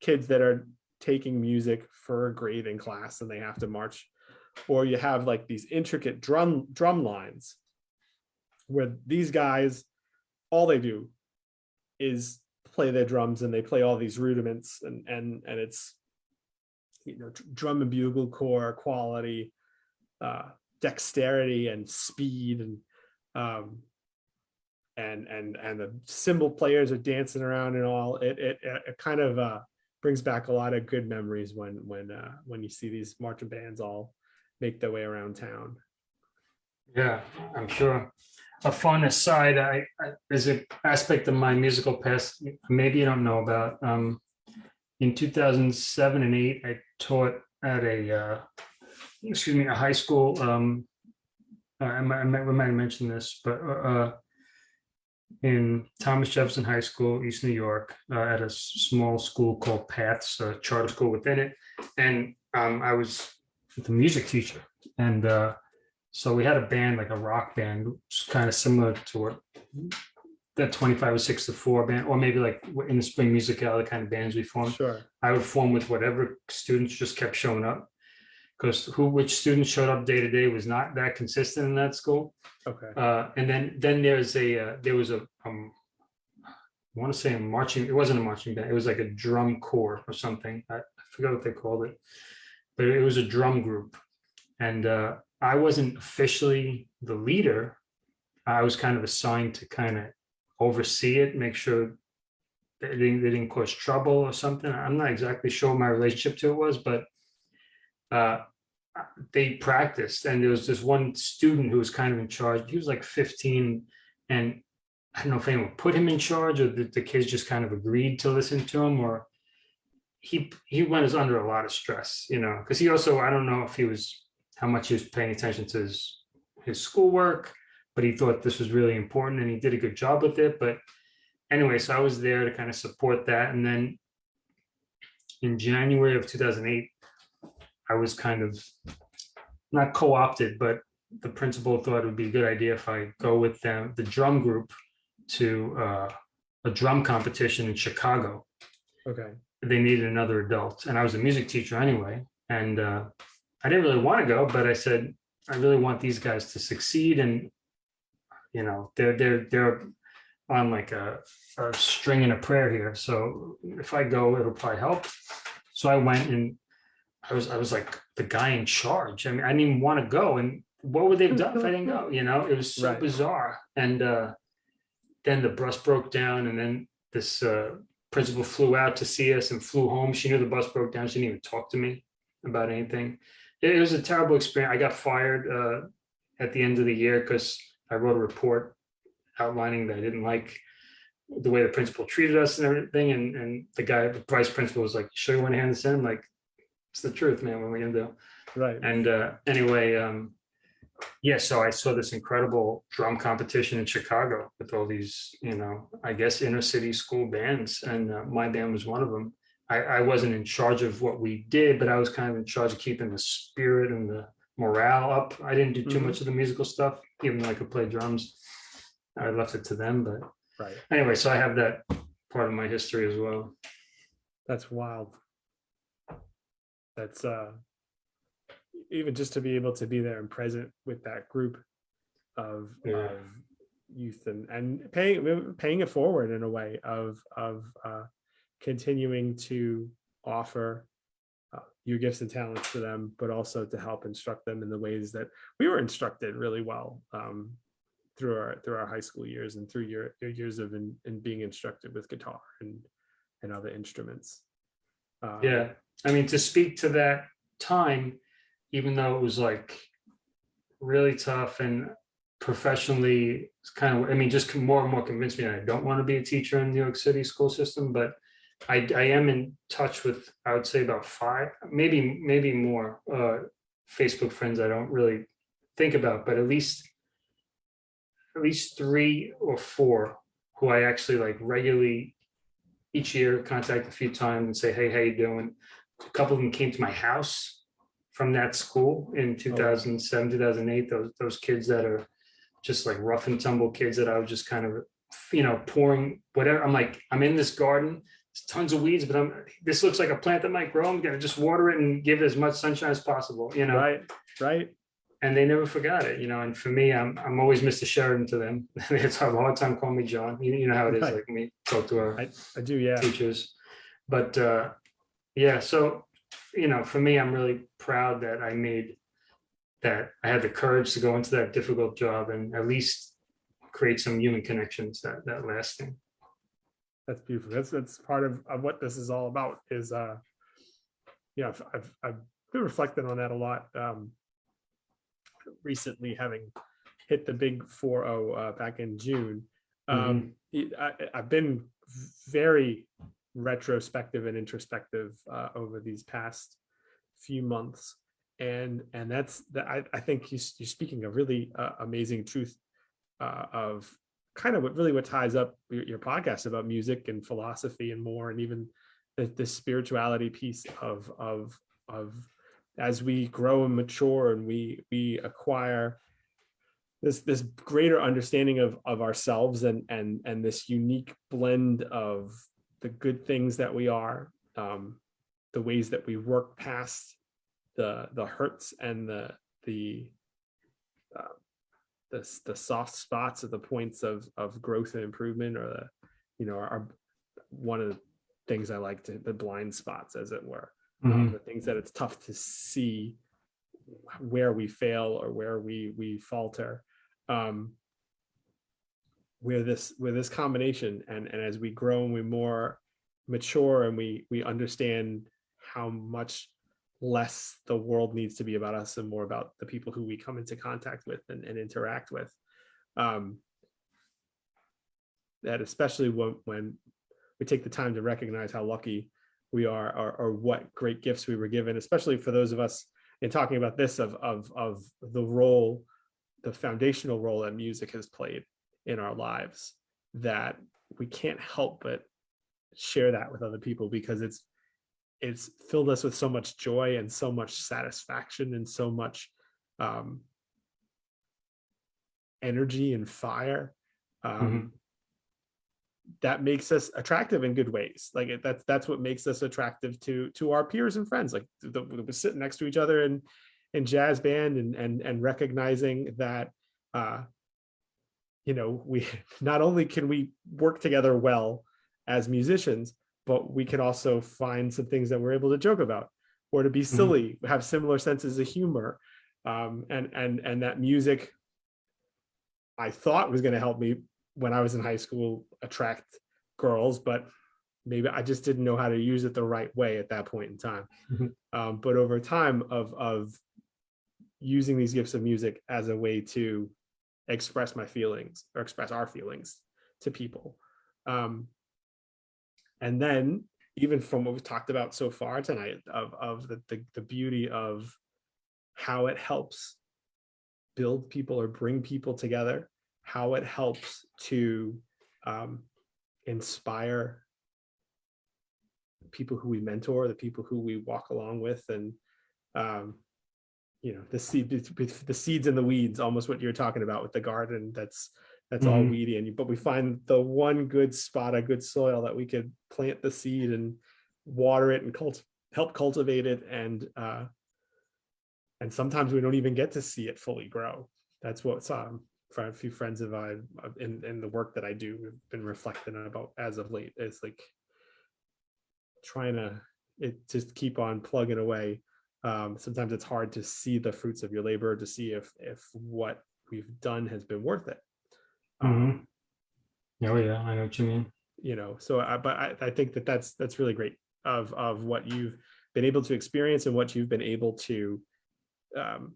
kids that are taking music for a grade in class and they have to march or you have like these intricate drum drum lines where these guys all they do is play their drums and they play all these rudiments and and and it's you know drum and bugle corps quality uh dexterity and speed and um and and and the cymbal players are dancing around and all it it, it kind of uh brings back a lot of good memories when when uh when you see these marching bands all make their way around town Yeah, I'm sure. A fun aside, I, I an aspect of my musical past maybe you don't know about. Um, in 2007 and 8, I taught at a uh, excuse me a high school. Um, uh, I might, I might, we might have mentioned this, but uh, in Thomas Jefferson High School, East New York, uh, at a small school called Paths, a charter school within it. And um, I was the music teacher. And uh, so we had a band, like a rock band, kind of similar to what that 25 or 6 to 4 band, or maybe like in the spring music, the kind of bands we formed. Sure. I would form with whatever students just kept showing up. Because who, which students showed up day to day was not that consistent in that school. Okay. Uh, and then, then there's a, uh, there was a, um, I want to say a marching, it wasn't a marching band, it was like a drum corps or something. I I forgot what they called it. But it was a drum group. And, uh, I wasn't officially the leader. I was kind of assigned to kind of oversee it, make sure they didn't, they didn't cause trouble or something. I'm not exactly sure my relationship to it was, but uh, they practiced and there was this one student who was kind of in charge. He was like 15 and I don't know if anyone put him in charge or the, the kids just kind of agreed to listen to him or he, he was under a lot of stress, you know, because he also, I don't know if he was, how much he was paying attention to his, his schoolwork, but he thought this was really important and he did a good job with it. But anyway, so I was there to kind of support that. And then in January of 2008, I was kind of not co-opted, but the principal thought it would be a good idea if I go with them, the drum group to uh, a drum competition in Chicago. Okay. They needed another adult and I was a music teacher anyway. And uh, I didn't really want to go, but I said, I really want these guys to succeed and you know, they're, they're, they're on like a, a string and a prayer here. So if I go, it'll probably help. So I went and I was, I was like the guy in charge. I mean, I didn't even want to go. And what would they have done if I didn't go? You know, it was so Right. bizarre. And uh, then the bus broke down and then this uh, principal flew out to see us and flew home. She knew the bus broke down. She didn't even talk to me about anything. It, it was a terrible experience. I got fired uh, at the end of the year because I wrote a report outlining that I didn't like the way the principal treated us and everything. And, and the guy, the vice principal was like, show you one hand in? I'm like, it's the truth, man. What are we gonna do? Right. And uh, anyway, um, yeah, so I saw this incredible drum competition in Chicago with all these, you know, I guess inner city school bands, and uh, my band was one of them. I, I wasn't in charge of what we did, but I was kind of in charge of keeping the spirit and the morale up. I didn't do too Mhm. much of the musical stuff, even though I could play drums. I left it to them, but Right. anyway, so I have that part of my history as well. That's wild. That's uh even just to be able to be there and present with that group of, Yeah. of youth and and paying paying it forward in a way of of uh continuing to offer uh, your gifts and talents to them, but also to help instruct them in the ways that we were instructed really well um, through our through our high school years and through your, your years of in, in being instructed with guitar and and other instruments. Um, Yeah, I mean, to speak to that time, even though it was like really tough and professionally, kind of, I mean, just more and more convinced me I don't want to be a teacher in New York City school system, but I, I am in touch with, I would say about five, maybe, maybe more uh, Facebook friends I don't really think about, but at least at least three or four who I actually like regularly each year contact a few times and say, hey, how you doing? A couple of them came to my house from that school in 2007, 2008. Those those kids that are just like rough and tumble kids that I was just kind of, you know, pouring whatever. I'm like, I'm in this garden, tons of weeds, but I'm this looks like a plant that might grow. I'm gonna just water it and give it as much sunshine as possible, you know. Right, right. And they never forgot it, you know. And for me, I'm I'm always Mr. Sheridan to them. it's have a hard time calling me John. You, you know how it is, Right. like me talk to our I, I do, yeah. teachers. But uh, yeah, so you know, for me, I'm really proud that I made that I had the courage to go into that difficult job and at least create some human connections that that lasting. That's beautiful. That's that's part of, of what this is all about is uh yeah, I've I've, I've been reflecting on that a lot um recently having hit the big 4-0 uh back in June. Um it- I I've been very retrospective and introspective uh over these past few months. And and that's that I I think you you're speaking a really uh, amazing truth uh of kind of what really what ties up your, your podcast about music and philosophy and more, and even the, the spirituality piece of of of as we grow and mature and we we acquire this this greater understanding of of ourselves and and and this unique blend of the good things that we are um the ways that we work past the the hurts and the the uh, the, the soft spots or the points of of growth and improvement or the you know are one of the things i like to the blind spots as it were um, Mhm. the things that it's tough to see where we fail or where we we falter um where this where this combination and and as we grow and we more mature and we we understand how much less the world needs to be about us and more about the people who we come into contact with and, and interact with. Um that especially when when we take the time to recognize how lucky we are or, or what great gifts we were given especially for those of us in talking about this of of of the role the foundational role that music has played in our lives that we can't help but share that with other people because it's it's filled us with so much joy and so much satisfaction and so much um energy and fire um that makes us attractive in good ways. Like it, that's that's what makes us attractive to to our peers and friends. Like the, the, we're sitting next to each other in in jazz band and and and recognizing that uh you know we not only can we work together well as musicians but we can also find some things that we're able to joke about or to be silly have similar senses of humor um and and and that music i thought was going to help me when I was in high school attract girls, but maybe I just didn't know how to use it the right way at that point in time. Mhm. Um, but over time of of using these gifts of music as a way to express my feelings or express our feelings to people. Um, and then even from what we've talked about so far tonight of, of the, the, the beauty of how it helps build people or bring people together how it helps to um, inspire people who we mentor, the people who we walk along with, and um, you know the seed, the seeds and the weeds, almost what you're talking about with the garden. That's that's all Mhm. weedy, and but we find the one good spot, a good soil that we could plant the seed and water it and cult help cultivate it, and uh, and sometimes we don't even get to see it fully grow. That's what's um, for a few friends of I in in the work that I do have been reflecting about as of late. is like trying to it just keep on plugging away. Um, sometimes it's hard to see the fruits of your labor to see if if what we've done has been worth it. Um, Oh yeah, I know what you mean. you know so I, but I, I think that that's that's really great of of what you've been able to experience and what you've been able to um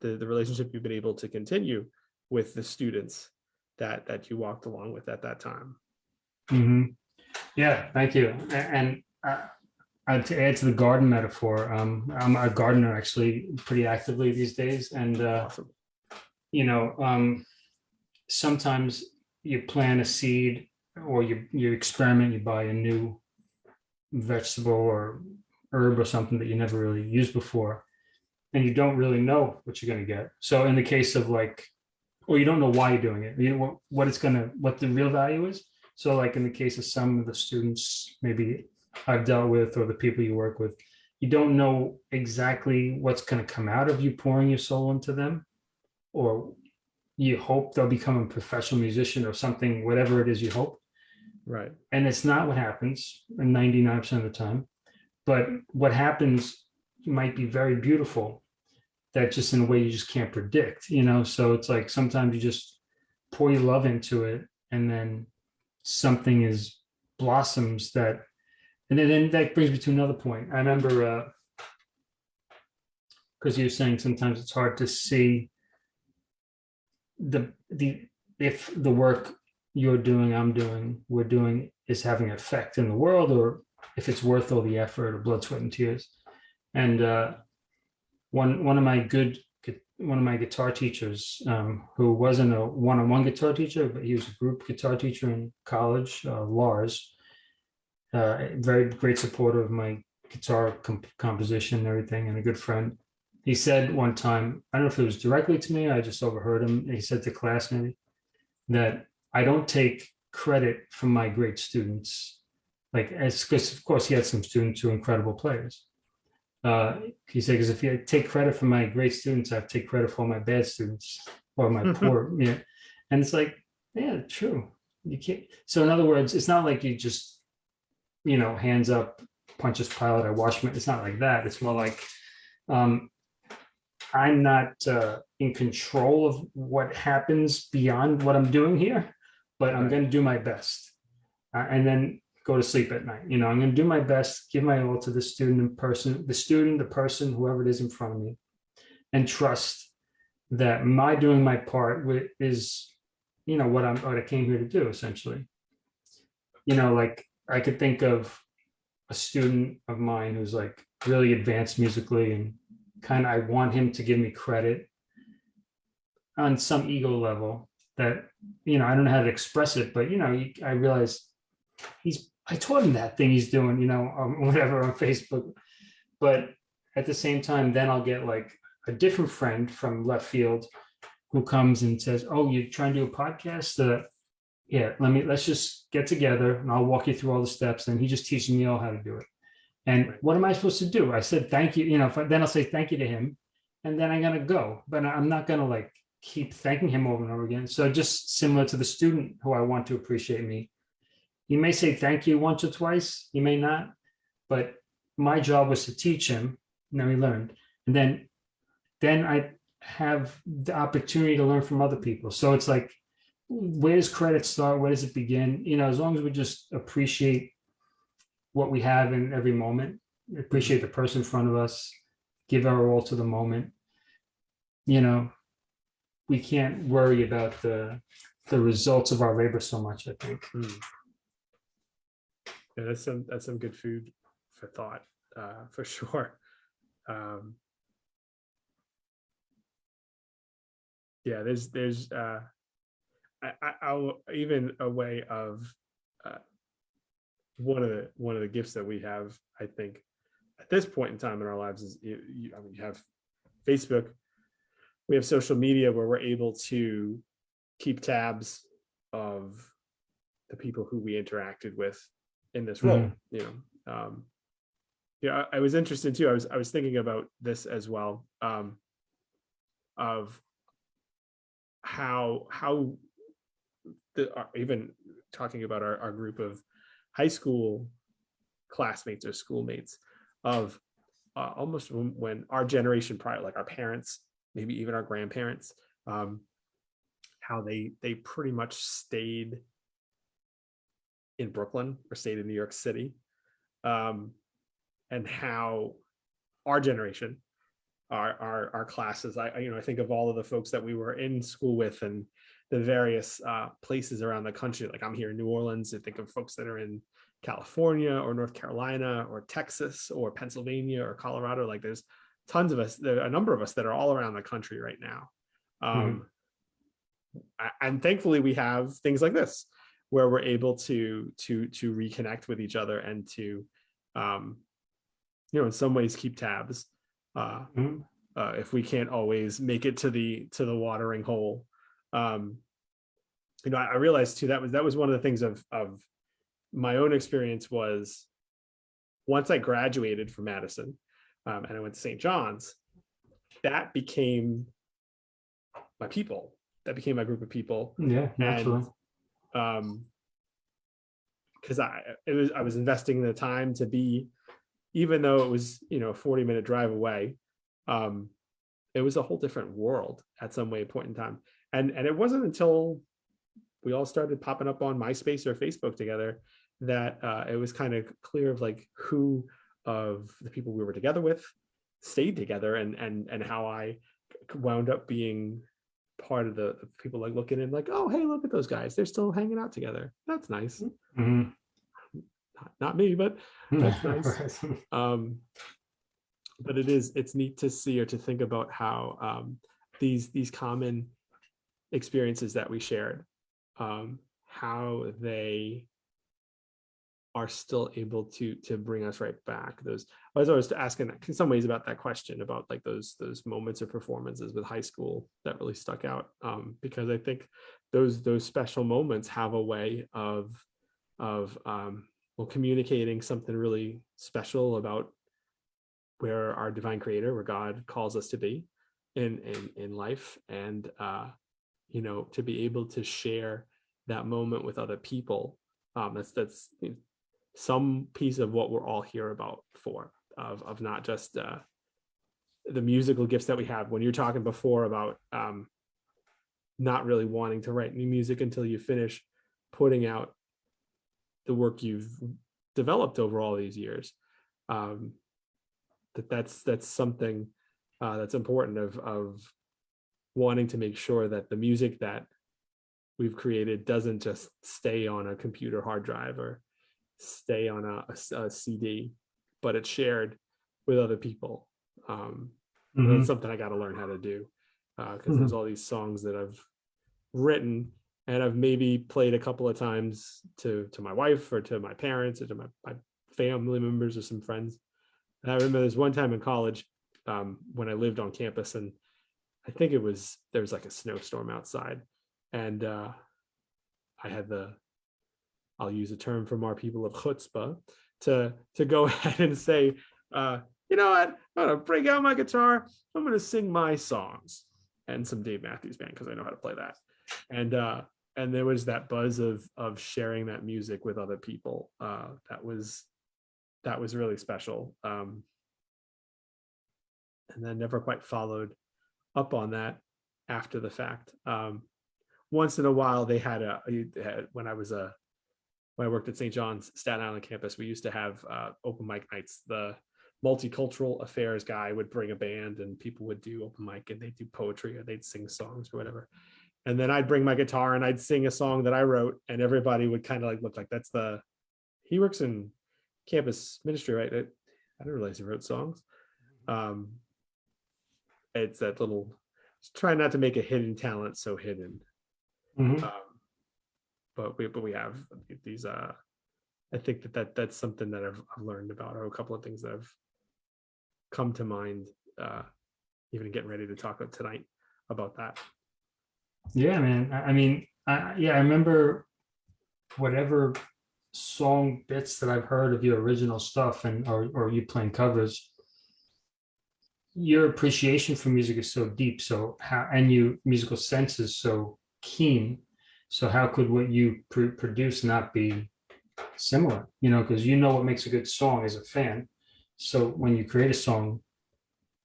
the the relationship you've been able to continue with the students that that you walked along with at that time hmm Yeah, thank you. And uh, uh, to add to the garden metaphor, um, I'm a gardener actually pretty actively these days, and uh, awesome you know, um, sometimes you plant a seed or you you experiment, you buy a new vegetable or herb or something that you never really used before, and you don't really know what you're going to get. So in the case of like, or you don't know why you're doing it, you know what, what it's gonna, what the real value is. So like in the case of some of the students, maybe I've dealt with, or the people you work with, you don't know exactly what's going to come out of you pouring your soul into them, or you hope they'll become a professional musician or something, whatever it is you hope. right And it's not what happens 99% of the time. But what happens might be very beautiful that just in a way you just can't predict, you know? So it's like sometimes you just pour your love into it and then something is blossoms that, and then, then that brings me to another point. I remember, uh, because you're saying sometimes it's hard to see the, the, if the work you're doing, I'm doing, we're doing is having an effect in the world or if it's worth all the effort or blood, sweat and tears. And uh, one, one of my good, one of my guitar teachers, um, who wasn't a one-on-one guitar teacher, but he was a group guitar teacher in college, uh, Lars. Uh, very great supporter of my guitar comp- composition and everything, and a good friend. He said one time, I don't know if it was directly to me, I just overheard him. He said to class maybe that I don't take credit from my great students. Like, as because of course he had some students who are incredible players. Uh, he said, because if you take credit for my great students, I take credit for all my bad students or my poor, yeah. And it's like, yeah, true. You can't. So in other words, it's not like you just, you know, hands up, Pontius Pilate, I wash my. It's not like that. It's more like, um, I'm not uh, in control of what happens beyond what I'm doing here, but I'm going to do my best. Uh, and then go to sleep at night. You know, I'm going to do my best, give my all to the student in person, the student, the person, whoever it is in front of me, and trust that my doing my part is, you know, what I'm, what I came here to do essentially. You know, like I could think of a student of mine who's like really advanced musically and kind of, I want him to give me credit on some ego level that, you know, I don't know how to express it, but you know, I realize he's I taught him that thing he's doing, you know, um, whatever on Facebook. But at the same time, then I'll get like a different friend from left field who comes and says, "Oh, you're trying to do a podcast? Uh, yeah, let me let's just get together and I'll walk you through all the steps." And he just teaches me all how to do it. And what am I supposed to do? I said, "Thank you." You know, I, then I'll say thank you to him, and then I'm gonna go. But I'm not gonna like keep thanking him over and over again. So just similar to the student who I want to appreciate me, you may say thank you once or twice, you may not, but my job was to teach him, and then we learned. And then, then I have the opportunity to learn from other people. So it's like, where does credit start? Where does it begin? You know, as long as we just appreciate what we have in every moment, appreciate the person in front of us, give our all to the moment, you know, we can't worry about the the results of our labor so much, I think. Hmm. Yeah, that's some that's some good food for thought, uh, for sure. Um, yeah, there's there's uh, I, I I'll even a way of uh, one of the one of the gifts that we have, I think, at this point in time in our lives is you, you, I mean, you have Facebook, we have social media where we're able to keep tabs of the people who we interacted with in this role Mhm. you know um yeah I, I was interested too i was i was thinking about this as well um of how how the uh, even talking about our, our group of high school classmates or schoolmates of uh, almost when, our generation prior like our parents maybe even our grandparents um how they they pretty much stayed in Brooklyn or stayed in New York City, um, and how our generation, our our our classes, I, you know I think of all of the folks that we were in school with and the various uh, places around the country. Like I'm here in New Orleans. I think of folks that are in California or North Carolina or Texas or Pennsylvania or Colorado. Like there's tons of us. There are a number of us that are all around the country right now. Um, a- and thankfully we have things like this where we're able to to to reconnect with each other and to um you know in some ways keep tabs uh, Mhm. uh if we can't always make it to the to the watering hole um you know I, I realized too that was that was one of the things of of my own experience was once i graduated from madison um, and i went to st john's that became my people. That became my group of people. Yeah, naturally. um because i it was i was investing the time to be even though it was you know a 40 minute drive away um it was a whole different world at some way point in time and and it wasn't until we all started popping up on myspace or facebook together that uh it was kind of clear of like who of the people we were together with stayed together and and and how i wound up being part of the people like looking in like oh hey look at those guys they're still hanging out together that's nice Mhm. not, not me but That's nice. Um but it is it's neat to see or to think about how um these these common experiences that we shared um how they are still able to to bring us right back those i was always asking in some ways about that question about like those those moments or performances with high school that really stuck out um because i think those those special moments have a way of of um well communicating something really special about where our divine creator where god calls us to be in in in life and uh you know to be able to share that moment with other people um that's that's some piece of what we're all here about for of of not just uh the musical gifts that we have. When you're talking before about um not really wanting to write new music until you finish putting out the work you've developed over all these years um that that's that's something uh that's important of of wanting to make sure that the music that we've created doesn't just stay on a computer hard drive or stay on a CD, but it's shared with other people. Um, Mhm. That's something I got to learn how to do because there's all these songs that I've written and I've maybe played a couple of times to to my wife or to my parents or to my, my family members or some friends. And I remember there's one time in college um, when I lived on campus and I think it was there was like a snowstorm outside and uh, I had the I'll use a term from our people of chutzpah to to go ahead and say, uh, you know what, I'm gonna break out my guitar, I'm gonna sing my songs and some Dave Matthews Band because I know how to play that. And uh, and there was that buzz of of sharing that music with other people. Uh, that was that was really special. Um, and then never quite followed up on that after the fact. Um, once in a while, they had a when I was a when I worked at St. John's Staten Island campus, we used to have uh, open mic nights. The multicultural affairs guy would bring a band, and people would do open mic, and they'd do poetry or they'd sing songs or whatever. And then I'd bring my guitar and I'd sing a song that I wrote, and everybody would kind of like look like that's the he works in campus ministry, right? I, I didn't realize he wrote songs. Um, it's that little try not to make a hidden talent so hidden Mhm. um, but we but we have these uh i think that, that that's something that I've, I've learned about or a couple of things that have come to mind uh even getting ready to talk about tonight about that Yeah, man. I I mean, I, yeah, I remember whatever song bits that I've heard of your original stuff and or or you playing covers. Your appreciation for music is so deep, so how and you musical sense is so keen. So how could what you pr- produce not be similar? You know, because you know what makes a good song as a fan. So when you create a song,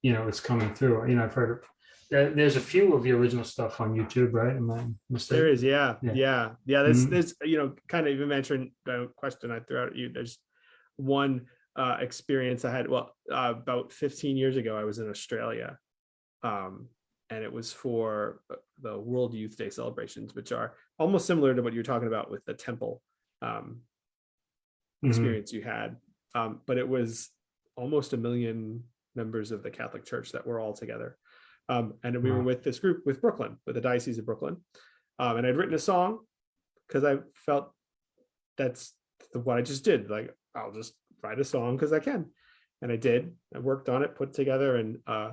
you know it's coming through. You know, I've heard of there- there's a few of your original stuff on YouTube, right? Am I there mistaken? is yeah Yeah. yeah yeah, there's Mhm. there's you know kind of even mentioned the question i threw out at you there's one uh experience i had well uh, about 15 years ago i was in australia um and it was for uh, the world youth day celebrations which are almost similar to what you're talking about with the temple um Mhm. experience you had. Um, but it was almost a million members of the Catholic Church that were all together. Um, and we were with this group with Brooklyn, with the Diocese of Brooklyn. Um, and I'd written a song because I felt that's what I just did. Like, I'll just write a song because I can. And I did. I worked on it, put together, and uh,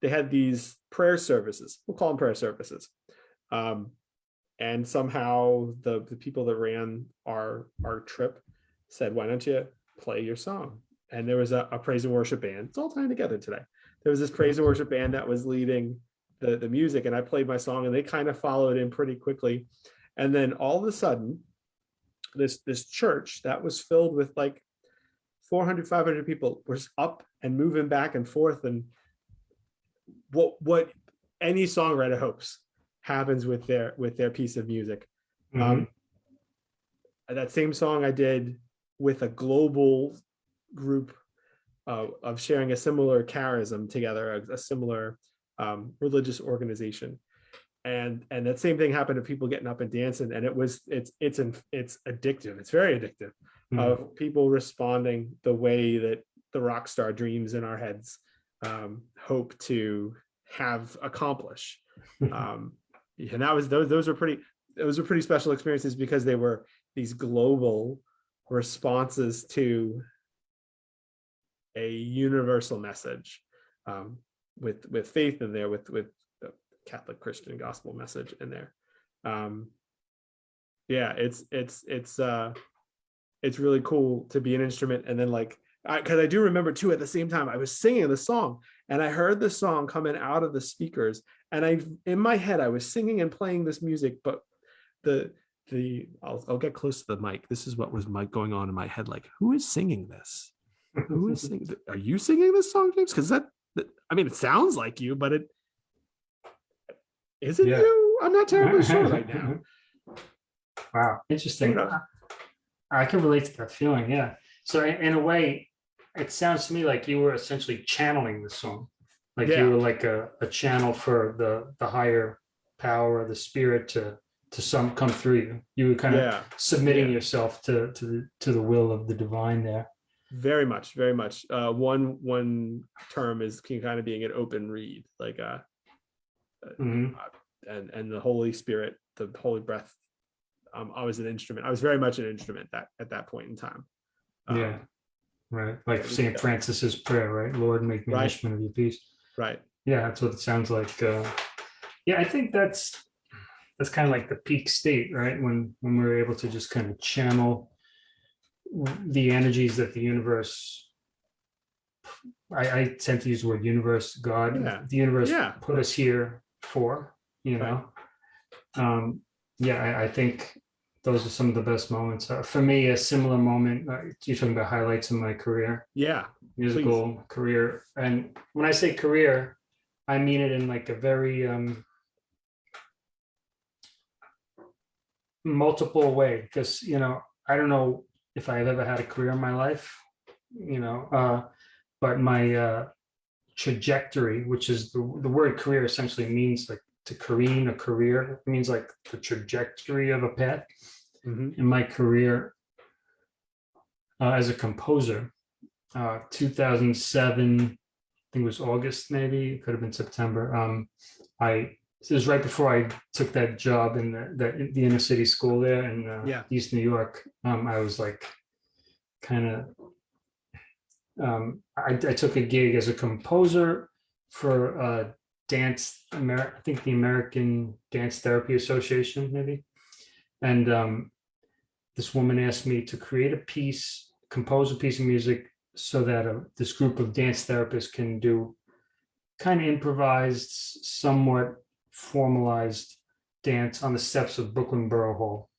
they had these prayer services. We'll call them prayer services. Um, and somehow the, the people that ran our our trip said, "Why don't you play your song?" And there was a, a praise and worship band. It's all tying together today. There was this praise and worship band that was leading the the music, and I played my song, and they kind of followed in pretty quickly. And then all of a sudden, this this church that was filled with like 400 500 people was up and moving back and forth and what what any songwriter hopes happens with their with their piece of music. Mhm. um that same song i did with a global group uh, of sharing a similar charism together a, a similar um, religious organization. And and that same thing happened to people getting up and dancing and it was it's it's in, it's addictive. It's very addictive Mhm. of people responding the way that the rock star dreams in our heads um, hope to have accomplish. Um, and that was those those were pretty those were pretty special experiences because they were these global responses to a universal message um, with with faith in there with with the Catholic Christian gospel message in there. Um, yeah, it's it's it's uh it's really cool to be an instrument. And then like because I, do remember too at the same time I was singing the song and I heard the song coming out of the speakers and I in my head I was singing and playing this music but the the I'll, I'll get close to the mic. This is what was my going on in my head like who is singing this? Who is singing th- are you singing this song James? Because that, that I mean it sounds like you but it is it Yeah. you? I'm not terribly sure right now. Wow, interesting. I can relate to that feeling, yeah. So in, in a way, it sounds to me like you were essentially channeling the song. Like Yeah. you were like a, a channel for the the higher power, of the spirit to to some come through you. You were kind of yeah submitting yeah. yourself to to the to the will of the divine there. very much very much uh one one term is kind of being an open reed like uh Mhm. and and the holy spirit the holy breath um i was an instrument i was very much an instrument that at that point in time Um, Yeah. Right. Like. St. Francis's prayer, right? Lord, make me an instrument of your peace. right Yeah, that's what it sounds like. Uh, yeah, I think that's that's kind of like the peak state, right? When when we're able to just kind of channel the energies that the universe. I, I tend to use the word universe, God, Yeah. the universe Yeah. put us here for, you Right. know. Um, yeah, I, I think those are some of the best moments. Uh, for me, a similar moment. Uh, you're talking about highlights in my career yeah musical career. And when I say career, I mean it in like a very um, multiple way because you know I don't know if I've ever had a career in my life, you know, uh, but my uh, trajectory, which is the, the word career essentially means like to careen a career. It means like the trajectory of a path Mhm. in my career uh, as a composer. Uh, 2007, I think it was August, maybe it could have been September. Um, I it was right before I took that job in the, the, the inner city school there in uh, Yeah. East New York. Um, I was like, kind of. Um, I, I took a gig as a composer for uh, dance. Amer- I think the American Dance Therapy Association, maybe and um, this woman asked me to create a piece, compose a piece of music so that uh, this group of dance therapists can do kind of improvised, somewhat formalized dance on the steps of Brooklyn Borough Hall.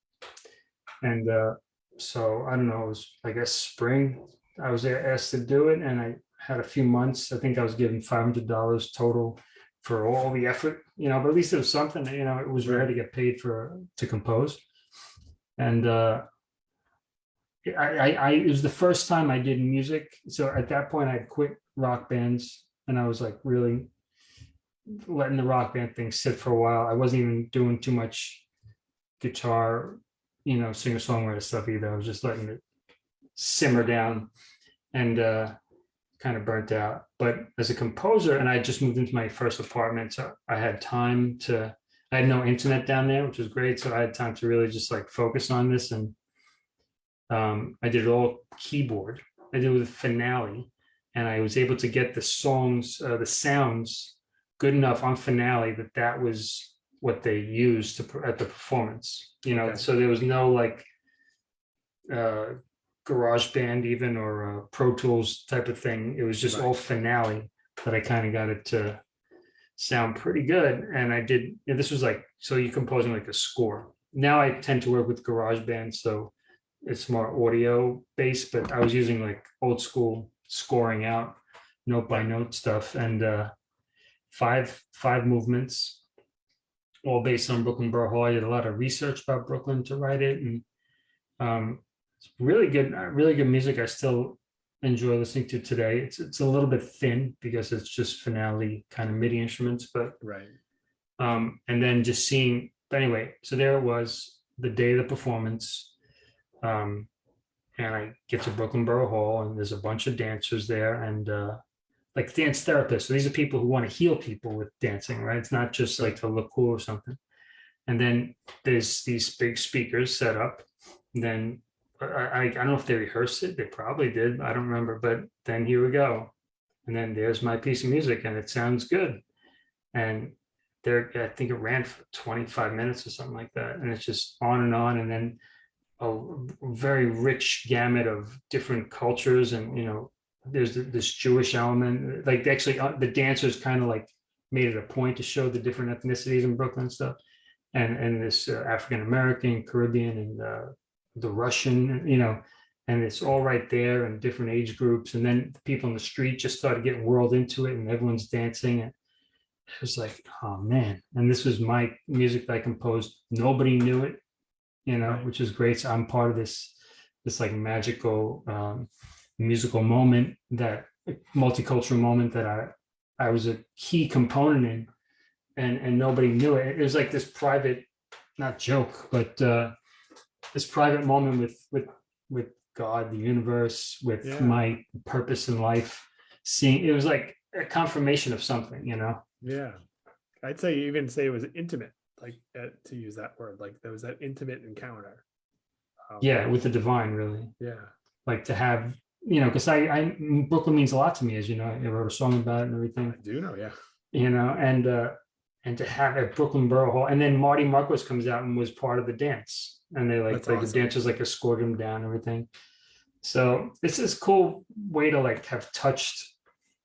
And uh, so I don't know, it was I guess spring. I was asked to do it, and I had a few months. I think I was given five hundred dollars total for all the effort, you know. But at least it was something. You know, it was rare to get paid for to compose and uh, I, I, I, it was the first time I did music. So at that point, I'd quit rock bands, and I was like really letting the rock band thing sit for a while. I wasn't even doing too much guitar, you know, singer songwriter stuff either. I was just letting it simmer down, and uh, kind of burnt out. But as a composer, and I just moved into my first apartment, so I had time to I had no internet down there, which was great. So I had time to really just like focus on this. And um, I did it all keyboard. I did it with Finale. And I was able to get the songs, uh, the sounds good enough on Finale that that was what they used to at the performance. You know, Okay. so there was no like uh, GarageBand even or uh, Pro Tools type of thing. It was just Right. all Finale that I kind of got it to sound pretty good. And I did, and this was like, so you're composing like a score. Now I tend to work with GarageBand, so it's more audio based, but I was using like old school scoring out, note by note stuff, and uh, five five movements, all based on Brooklyn Borough Hall. I did a lot of research about Brooklyn to write it, and um, it's really good, uh, really good music. I still enjoy listening to today. It's it's a little bit thin because it's just finale kind of MIDI instruments, but right um, and then just seeing. But anyway, so there it was the day of the performance, um, and I get to Brooklyn Borough Hall, and there's a bunch of dancers there, and uh, like dance therapists. So these are people who want to heal people with dancing, right? It's not just like to look cool or something. And then there's these big speakers set up. And then I, I, don't know if they rehearsed it. They probably did. I don't remember. But then here we go. And then there's my piece of music, and it sounds good. And there, I think it ran for 25 minutes or something like that. And it's just on and on. And then a very rich gamut of different cultures and you know there's this jewish element like actually uh, the dancers kind of like made it a point to show the different ethnicities in brooklyn stuff and and this uh, african american caribbean and uh, the russian you know and it's all right there and different age groups. And then the people in the street just started getting whirled into it and everyone's dancing. And it was like oh man. And this was my music that i composed. Nobody knew it you know, which is great. So I'm part of this, this like magical um, musical moment that multicultural moment that I, I was a key component in, and and nobody knew it. It was like this private, not joke, but uh, this private moment with with with God, the universe, with Yeah. my purpose in life. Seeing it was like a confirmation of something, you know. Yeah. I'd say even say it was intimate, like uh, to use that word, like there was that intimate encounter. Um, Yeah, with the divine, really. Yeah. like to have you know because I, I brooklyn means a lot to me as you know i wrote a song about it and everything I do know. Yeah. you know and uh and to have at brooklyn borough hall and then marty markowitz comes out and was part of the dance and they like That's like awesome. the dancers like escorted him down everything so it's this cool way to like have touched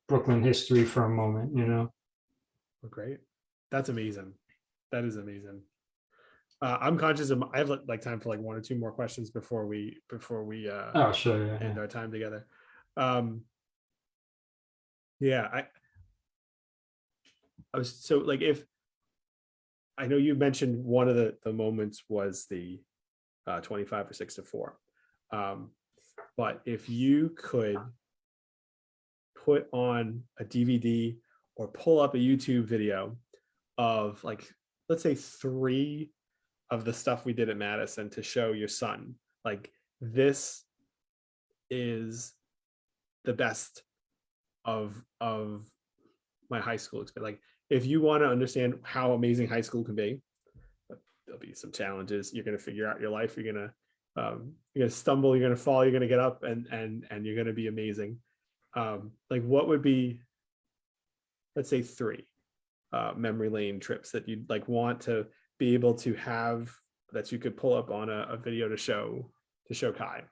brooklyn history for a moment you know great. That's amazing. That is amazing. Uh, I'm conscious of, I have like like time for like one or two more questions before we, before we, uh, oh sure yeah, end yeah. our time together. Um, yeah, I, I was so like if I know you mentioned one of the the moments was the uh, 25 or six to four, um, but if you could put on a DVD or pull up a YouTube video of like let's say three of the stuff we did at Madison to show your son, like this is the best of of my high school experience. Like if you want to understand how amazing high school can be, there'll be some challenges. You're gonna figure out your life. You're gonna um, you're gonna stumble. You're gonna fall. You're gonna get up, and and and you're gonna be amazing. Um, like what would be, let's say three uh, memory lane trips that you'd like want to be able to have that you could pull up on a, a video to show to show Kai.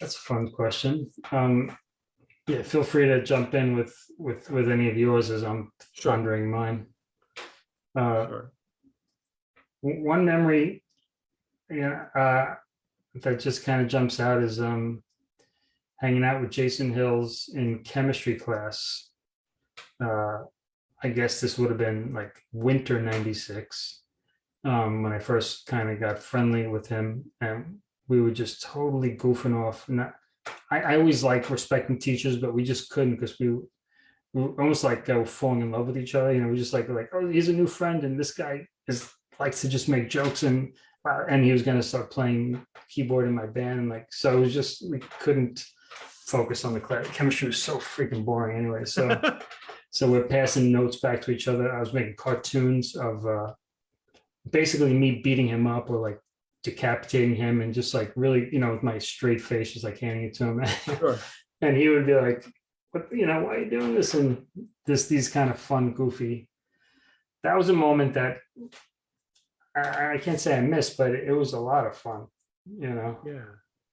that's a fun question um yeah feel free to jump in with with with any of yours as i'm Sure. pondering mine uh Sure. one memory yeah uh that just kind of jumps out is um hanging out with jason hills in chemistry class uh i guess this would have been like winter 96 um when i first kind of got friendly with him and we were just totally goofing off not i, I always like respecting teachers but we just couldn't because we almost like uh, falling in love with each other. You know, we just like like, oh, he's a new friend, and this guy is likes to just make jokes, and uh, and he was going to start playing keyboard in my band, and like so it was just we couldn't focus on the class. Chemistry was so freaking boring anyway. So so we're passing notes back to each other. I was making cartoons of uh, basically me beating him up or like decapitating him, and just like really, you know, with my straight face, just like handing it to him. sure. and he would be like, "What? You know, why are you doing this?" And this these kind of fun, goofy. That was a moment that I, I can't say I missed, but it was a lot of fun. You know, Yeah.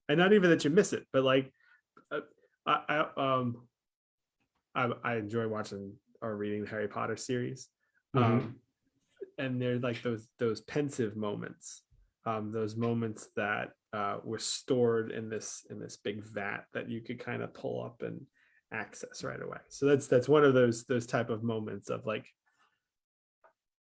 And not even that you miss it, but like uh, I, I um I, I enjoy watching or reading the Harry Potter series. Mhm. Um and they're like those those Pensieve moments. Um those moments that uh were stored in this in this big vat that you could kind of pull up and access right away. So that's that's one of those those type of moments of like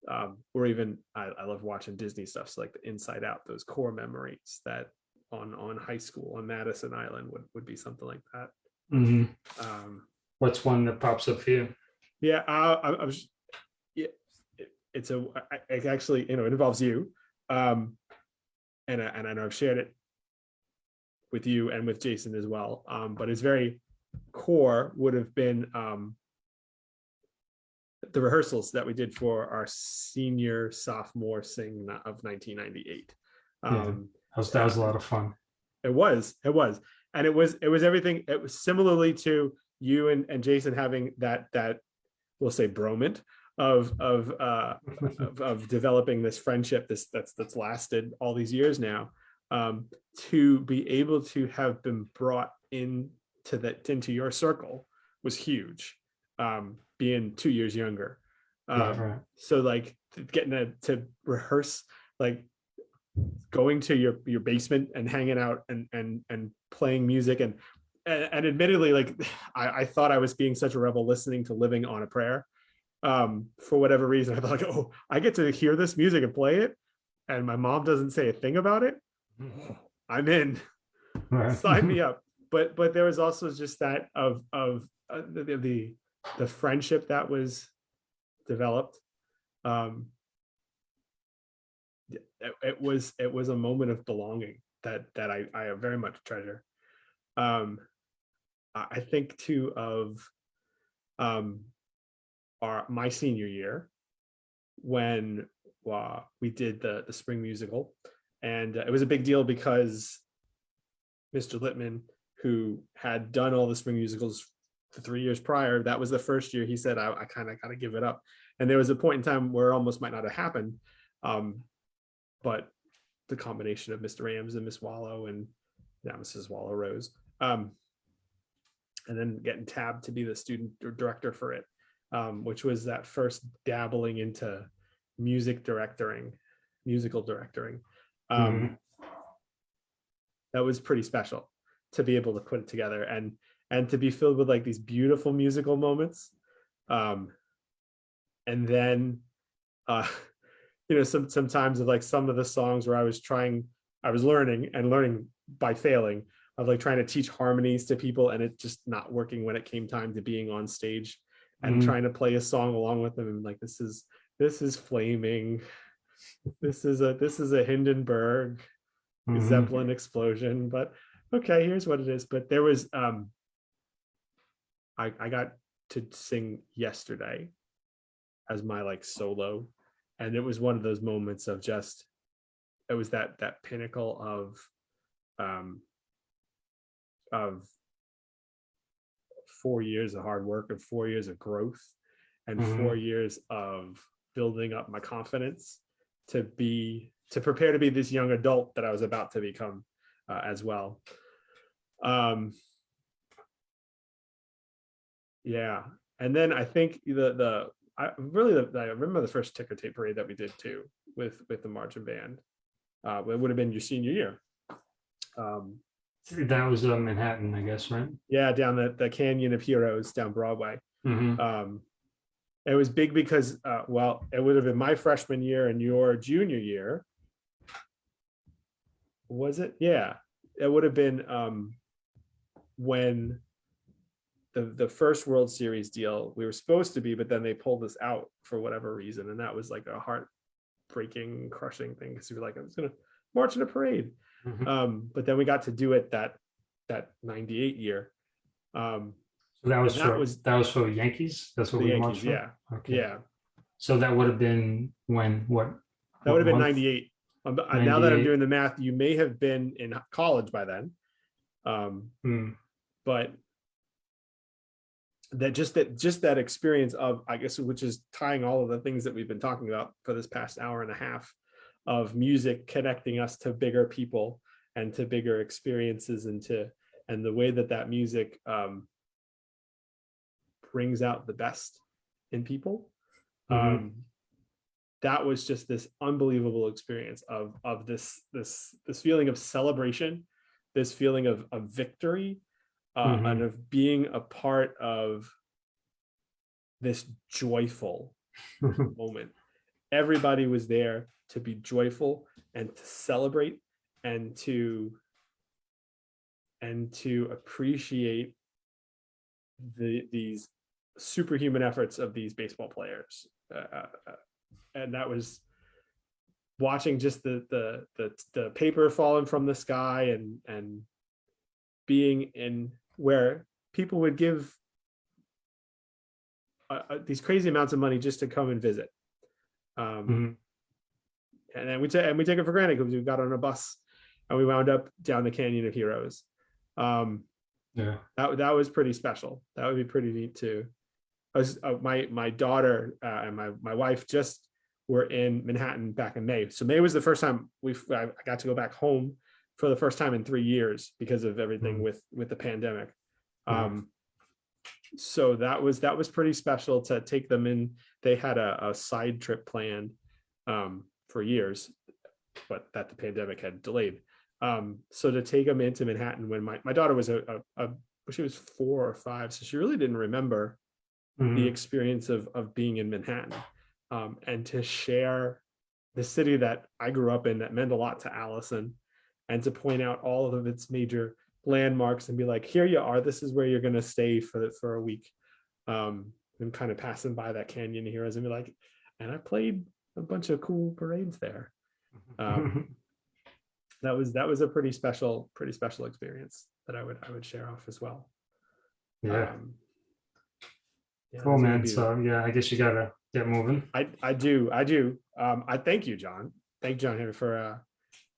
um, or even I, I love watching Disney stuff, so like the Inside Out, those core memories that on on high school on Madison Island would would be something like that. Mhm. Um, what's one that pops up for you? yeah, I, I, I was, yeah, it, it's a it actually you know it involves you, um, and I, and I know I've shared it with you and with Jason as well. Um, but it's very core would have been um, the rehearsals that we did for our senior sophomore sing of 1998. Yeah. Um, That was, that was a lot of fun. it was, it was, and it was, it was everything. It was similarly to you and, and Jason having that that we'll say bromant of of uh, of, of developing this friendship this that's that's lasted all these years now um, to be able to have been brought into that into your circle was huge um, being two years younger. Um, Right, right. so like getting to, to rehearse like going to your your basement and hanging out and and and playing music and and, and admittedly like I, I thought i was being such a rebel listening to living on a prayer. Um for whatever reason i thought like oh i get to hear this music and play it and my mom doesn't say a thing about it. I'm in. Right. sign me up but but there was also just that of of uh, the, the- the friendship that was developed um it, it was it was a moment of belonging that that i i very much treasure um i I think too of um our my senior year when uh, we did the the spring musical and uh, it was a big deal because Mr. Littman, who had done all the spring musicals the three years prior, that was the first year he said, I, I kind of got to give it up. And there was a point in time where it almost might not have happened. Um, but the combination of Mr. Rams and Miss Wallow and now Mrs. Wallow Rose, um, and then getting tabbed to be the student director for it, um, which was that first dabbling into music directoring, musical directoring. Um, that was pretty special to be able to put it together and and to be filled with like these beautiful musical moments um and then uh you know some sometimes of like some of the songs where i was trying i was learning and learning by failing of like trying to teach harmonies to people and it just not working when it came time to being on stage and Mhm. trying to play a song along with them and like this is this is flaming this is a this is a hindenburg Mhm. Zeppelin explosion, but okay, here's what it is. But there was um I I got to sing yesterday as my like solo and it was one of those moments of just it was that that pinnacle of um of four years of hard work and four years of growth and four years of building up my confidence to be to prepare to be this young adult that I was about to become uh, as well. Um, yeah, and then I think the the I really the, I remember the first ticker tape parade that we did too with with the marching band. Uh, it would have been your senior year. Um, That was uh, Manhattan, I guess, right? yeah, down the the Canyon of Heroes down Broadway. Mhm. um it was big because uh well it would have been my freshman year and your junior year was it yeah it would have been um when the the first world series deal we were supposed to be but then they pulled us out for whatever reason and that was like a heartbreaking crushing thing because we were like i was gonna march in a parade Mhm. um but then we got to do it that that 98 year um So that was that for, was- that was for Yankees? That's what we marched for? yeah Okay. yeah So that would have been when, what? That would have been 98. Um, uh, now that I'm doing the math, you may have been in college by then. Um, Hmm, but that just that just that experience of I guess which is tying all of the things that we've been talking about for this past hour and a half of music connecting us to bigger people and to bigger experiences and to and the way that that music um, brings out the best in people Mhm. um, that was just this unbelievable experience of of this this this feeling of celebration this feeling of, of victory uh, Mhm. and of being a part of this joyful moment everybody was there to be joyful and to celebrate and to and to appreciate the these superhuman efforts of these baseball players uh, uh, uh, and that was watching just the, the the the paper falling from the sky and and being in where people would give uh, these crazy amounts of money just to come and visit. Um, Mhm. and then we take and we take it for granted because we got on a bus and we wound up down the Canyon of Heroes. Um, Yeah. that that was pretty special. That would be pretty neat too. I was uh, my my daughter uh, and my my wife just were in Manhattan back in May. So May was the first time we I got to go back home for the first time in three years because of everything Mm. with with the pandemic. Yeah. Um, so that was that was pretty special to take them in. They had a, a side trip planned um, for years, but that the pandemic had delayed. Um, so to take them into Manhattan when my, my daughter was a, a, a she was four or five, so she really didn't remember the Mhm. experience of of being in Manhattan, um, and to share the city that I grew up in that meant a lot to Allison, and to point out all of its major landmarks and be like, here you are, this is where you're gonna stay for the, for a week, um, and kind of passing by that canyon heroes and be like, and I played a bunch of cool parades there. Um, that was that was a pretty special pretty special experience that I would I would share off as well. yeah. Um, yeah, Cool, man. be- So yeah, I guess you gotta get moving. I I do I do. Um, I thank you, John. Thank John Henry for uh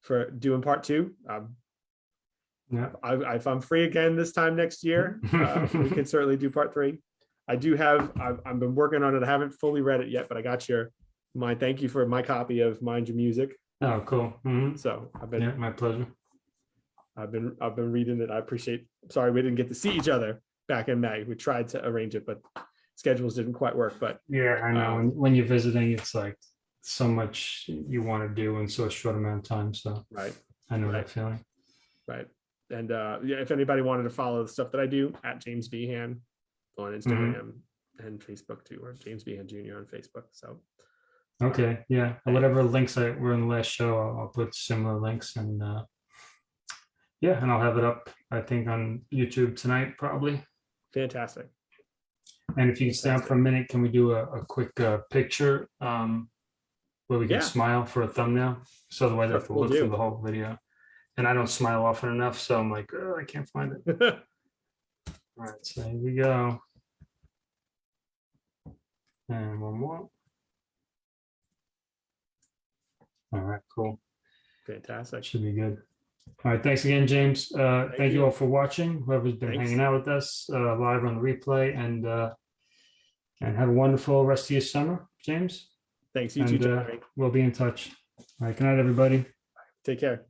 for doing part two. Um, Yeah. I, if I'm free again this time next year, uh, we can certainly do part three. I do have I've, I've been working on it. I haven't fully read it yet, but I got your my thank you for my copy of Mind Your Music. Oh, cool. Mhm. So I've been Yeah, my pleasure. I've been I've been reading it. I appreciate. Sorry we didn't get to see each other back in May. We tried to arrange it, but schedules didn't quite work. But Yeah, I know. Um, When, you're visiting, it's like so much you want to do in so a short amount of time. So right, I know Right. that feeling. right. And uh, yeah, if anybody wanted to follow the stuff that I do at James Behan on Instagram and Facebook too, or James Behan Jr. on Facebook. So Okay. Yeah. Whatever links I were in the last show, I'll, I'll put similar links and uh, yeah, and I'll have it up. I think on YouTube tonight probably. fantastic. And if you can stay on for a minute, can we do a, a quick uh, picture um, where we can Yeah. smile for a thumbnail? So otherwise I have to look through the whole video. And I don't smile often enough, so I'm like, oh, I can't find it. All right, so here we go. And one more. All right, cool. fantastic. Should be good. All right, thanks again, James. Uh, Thank thank you you. all for watching, whoever's been Thanks. hanging out with us uh, live on the replay and uh, and have a wonderful rest of your summer, James. Thanks you too, And uh, we'll be in touch. All right, good night, everybody. Take care.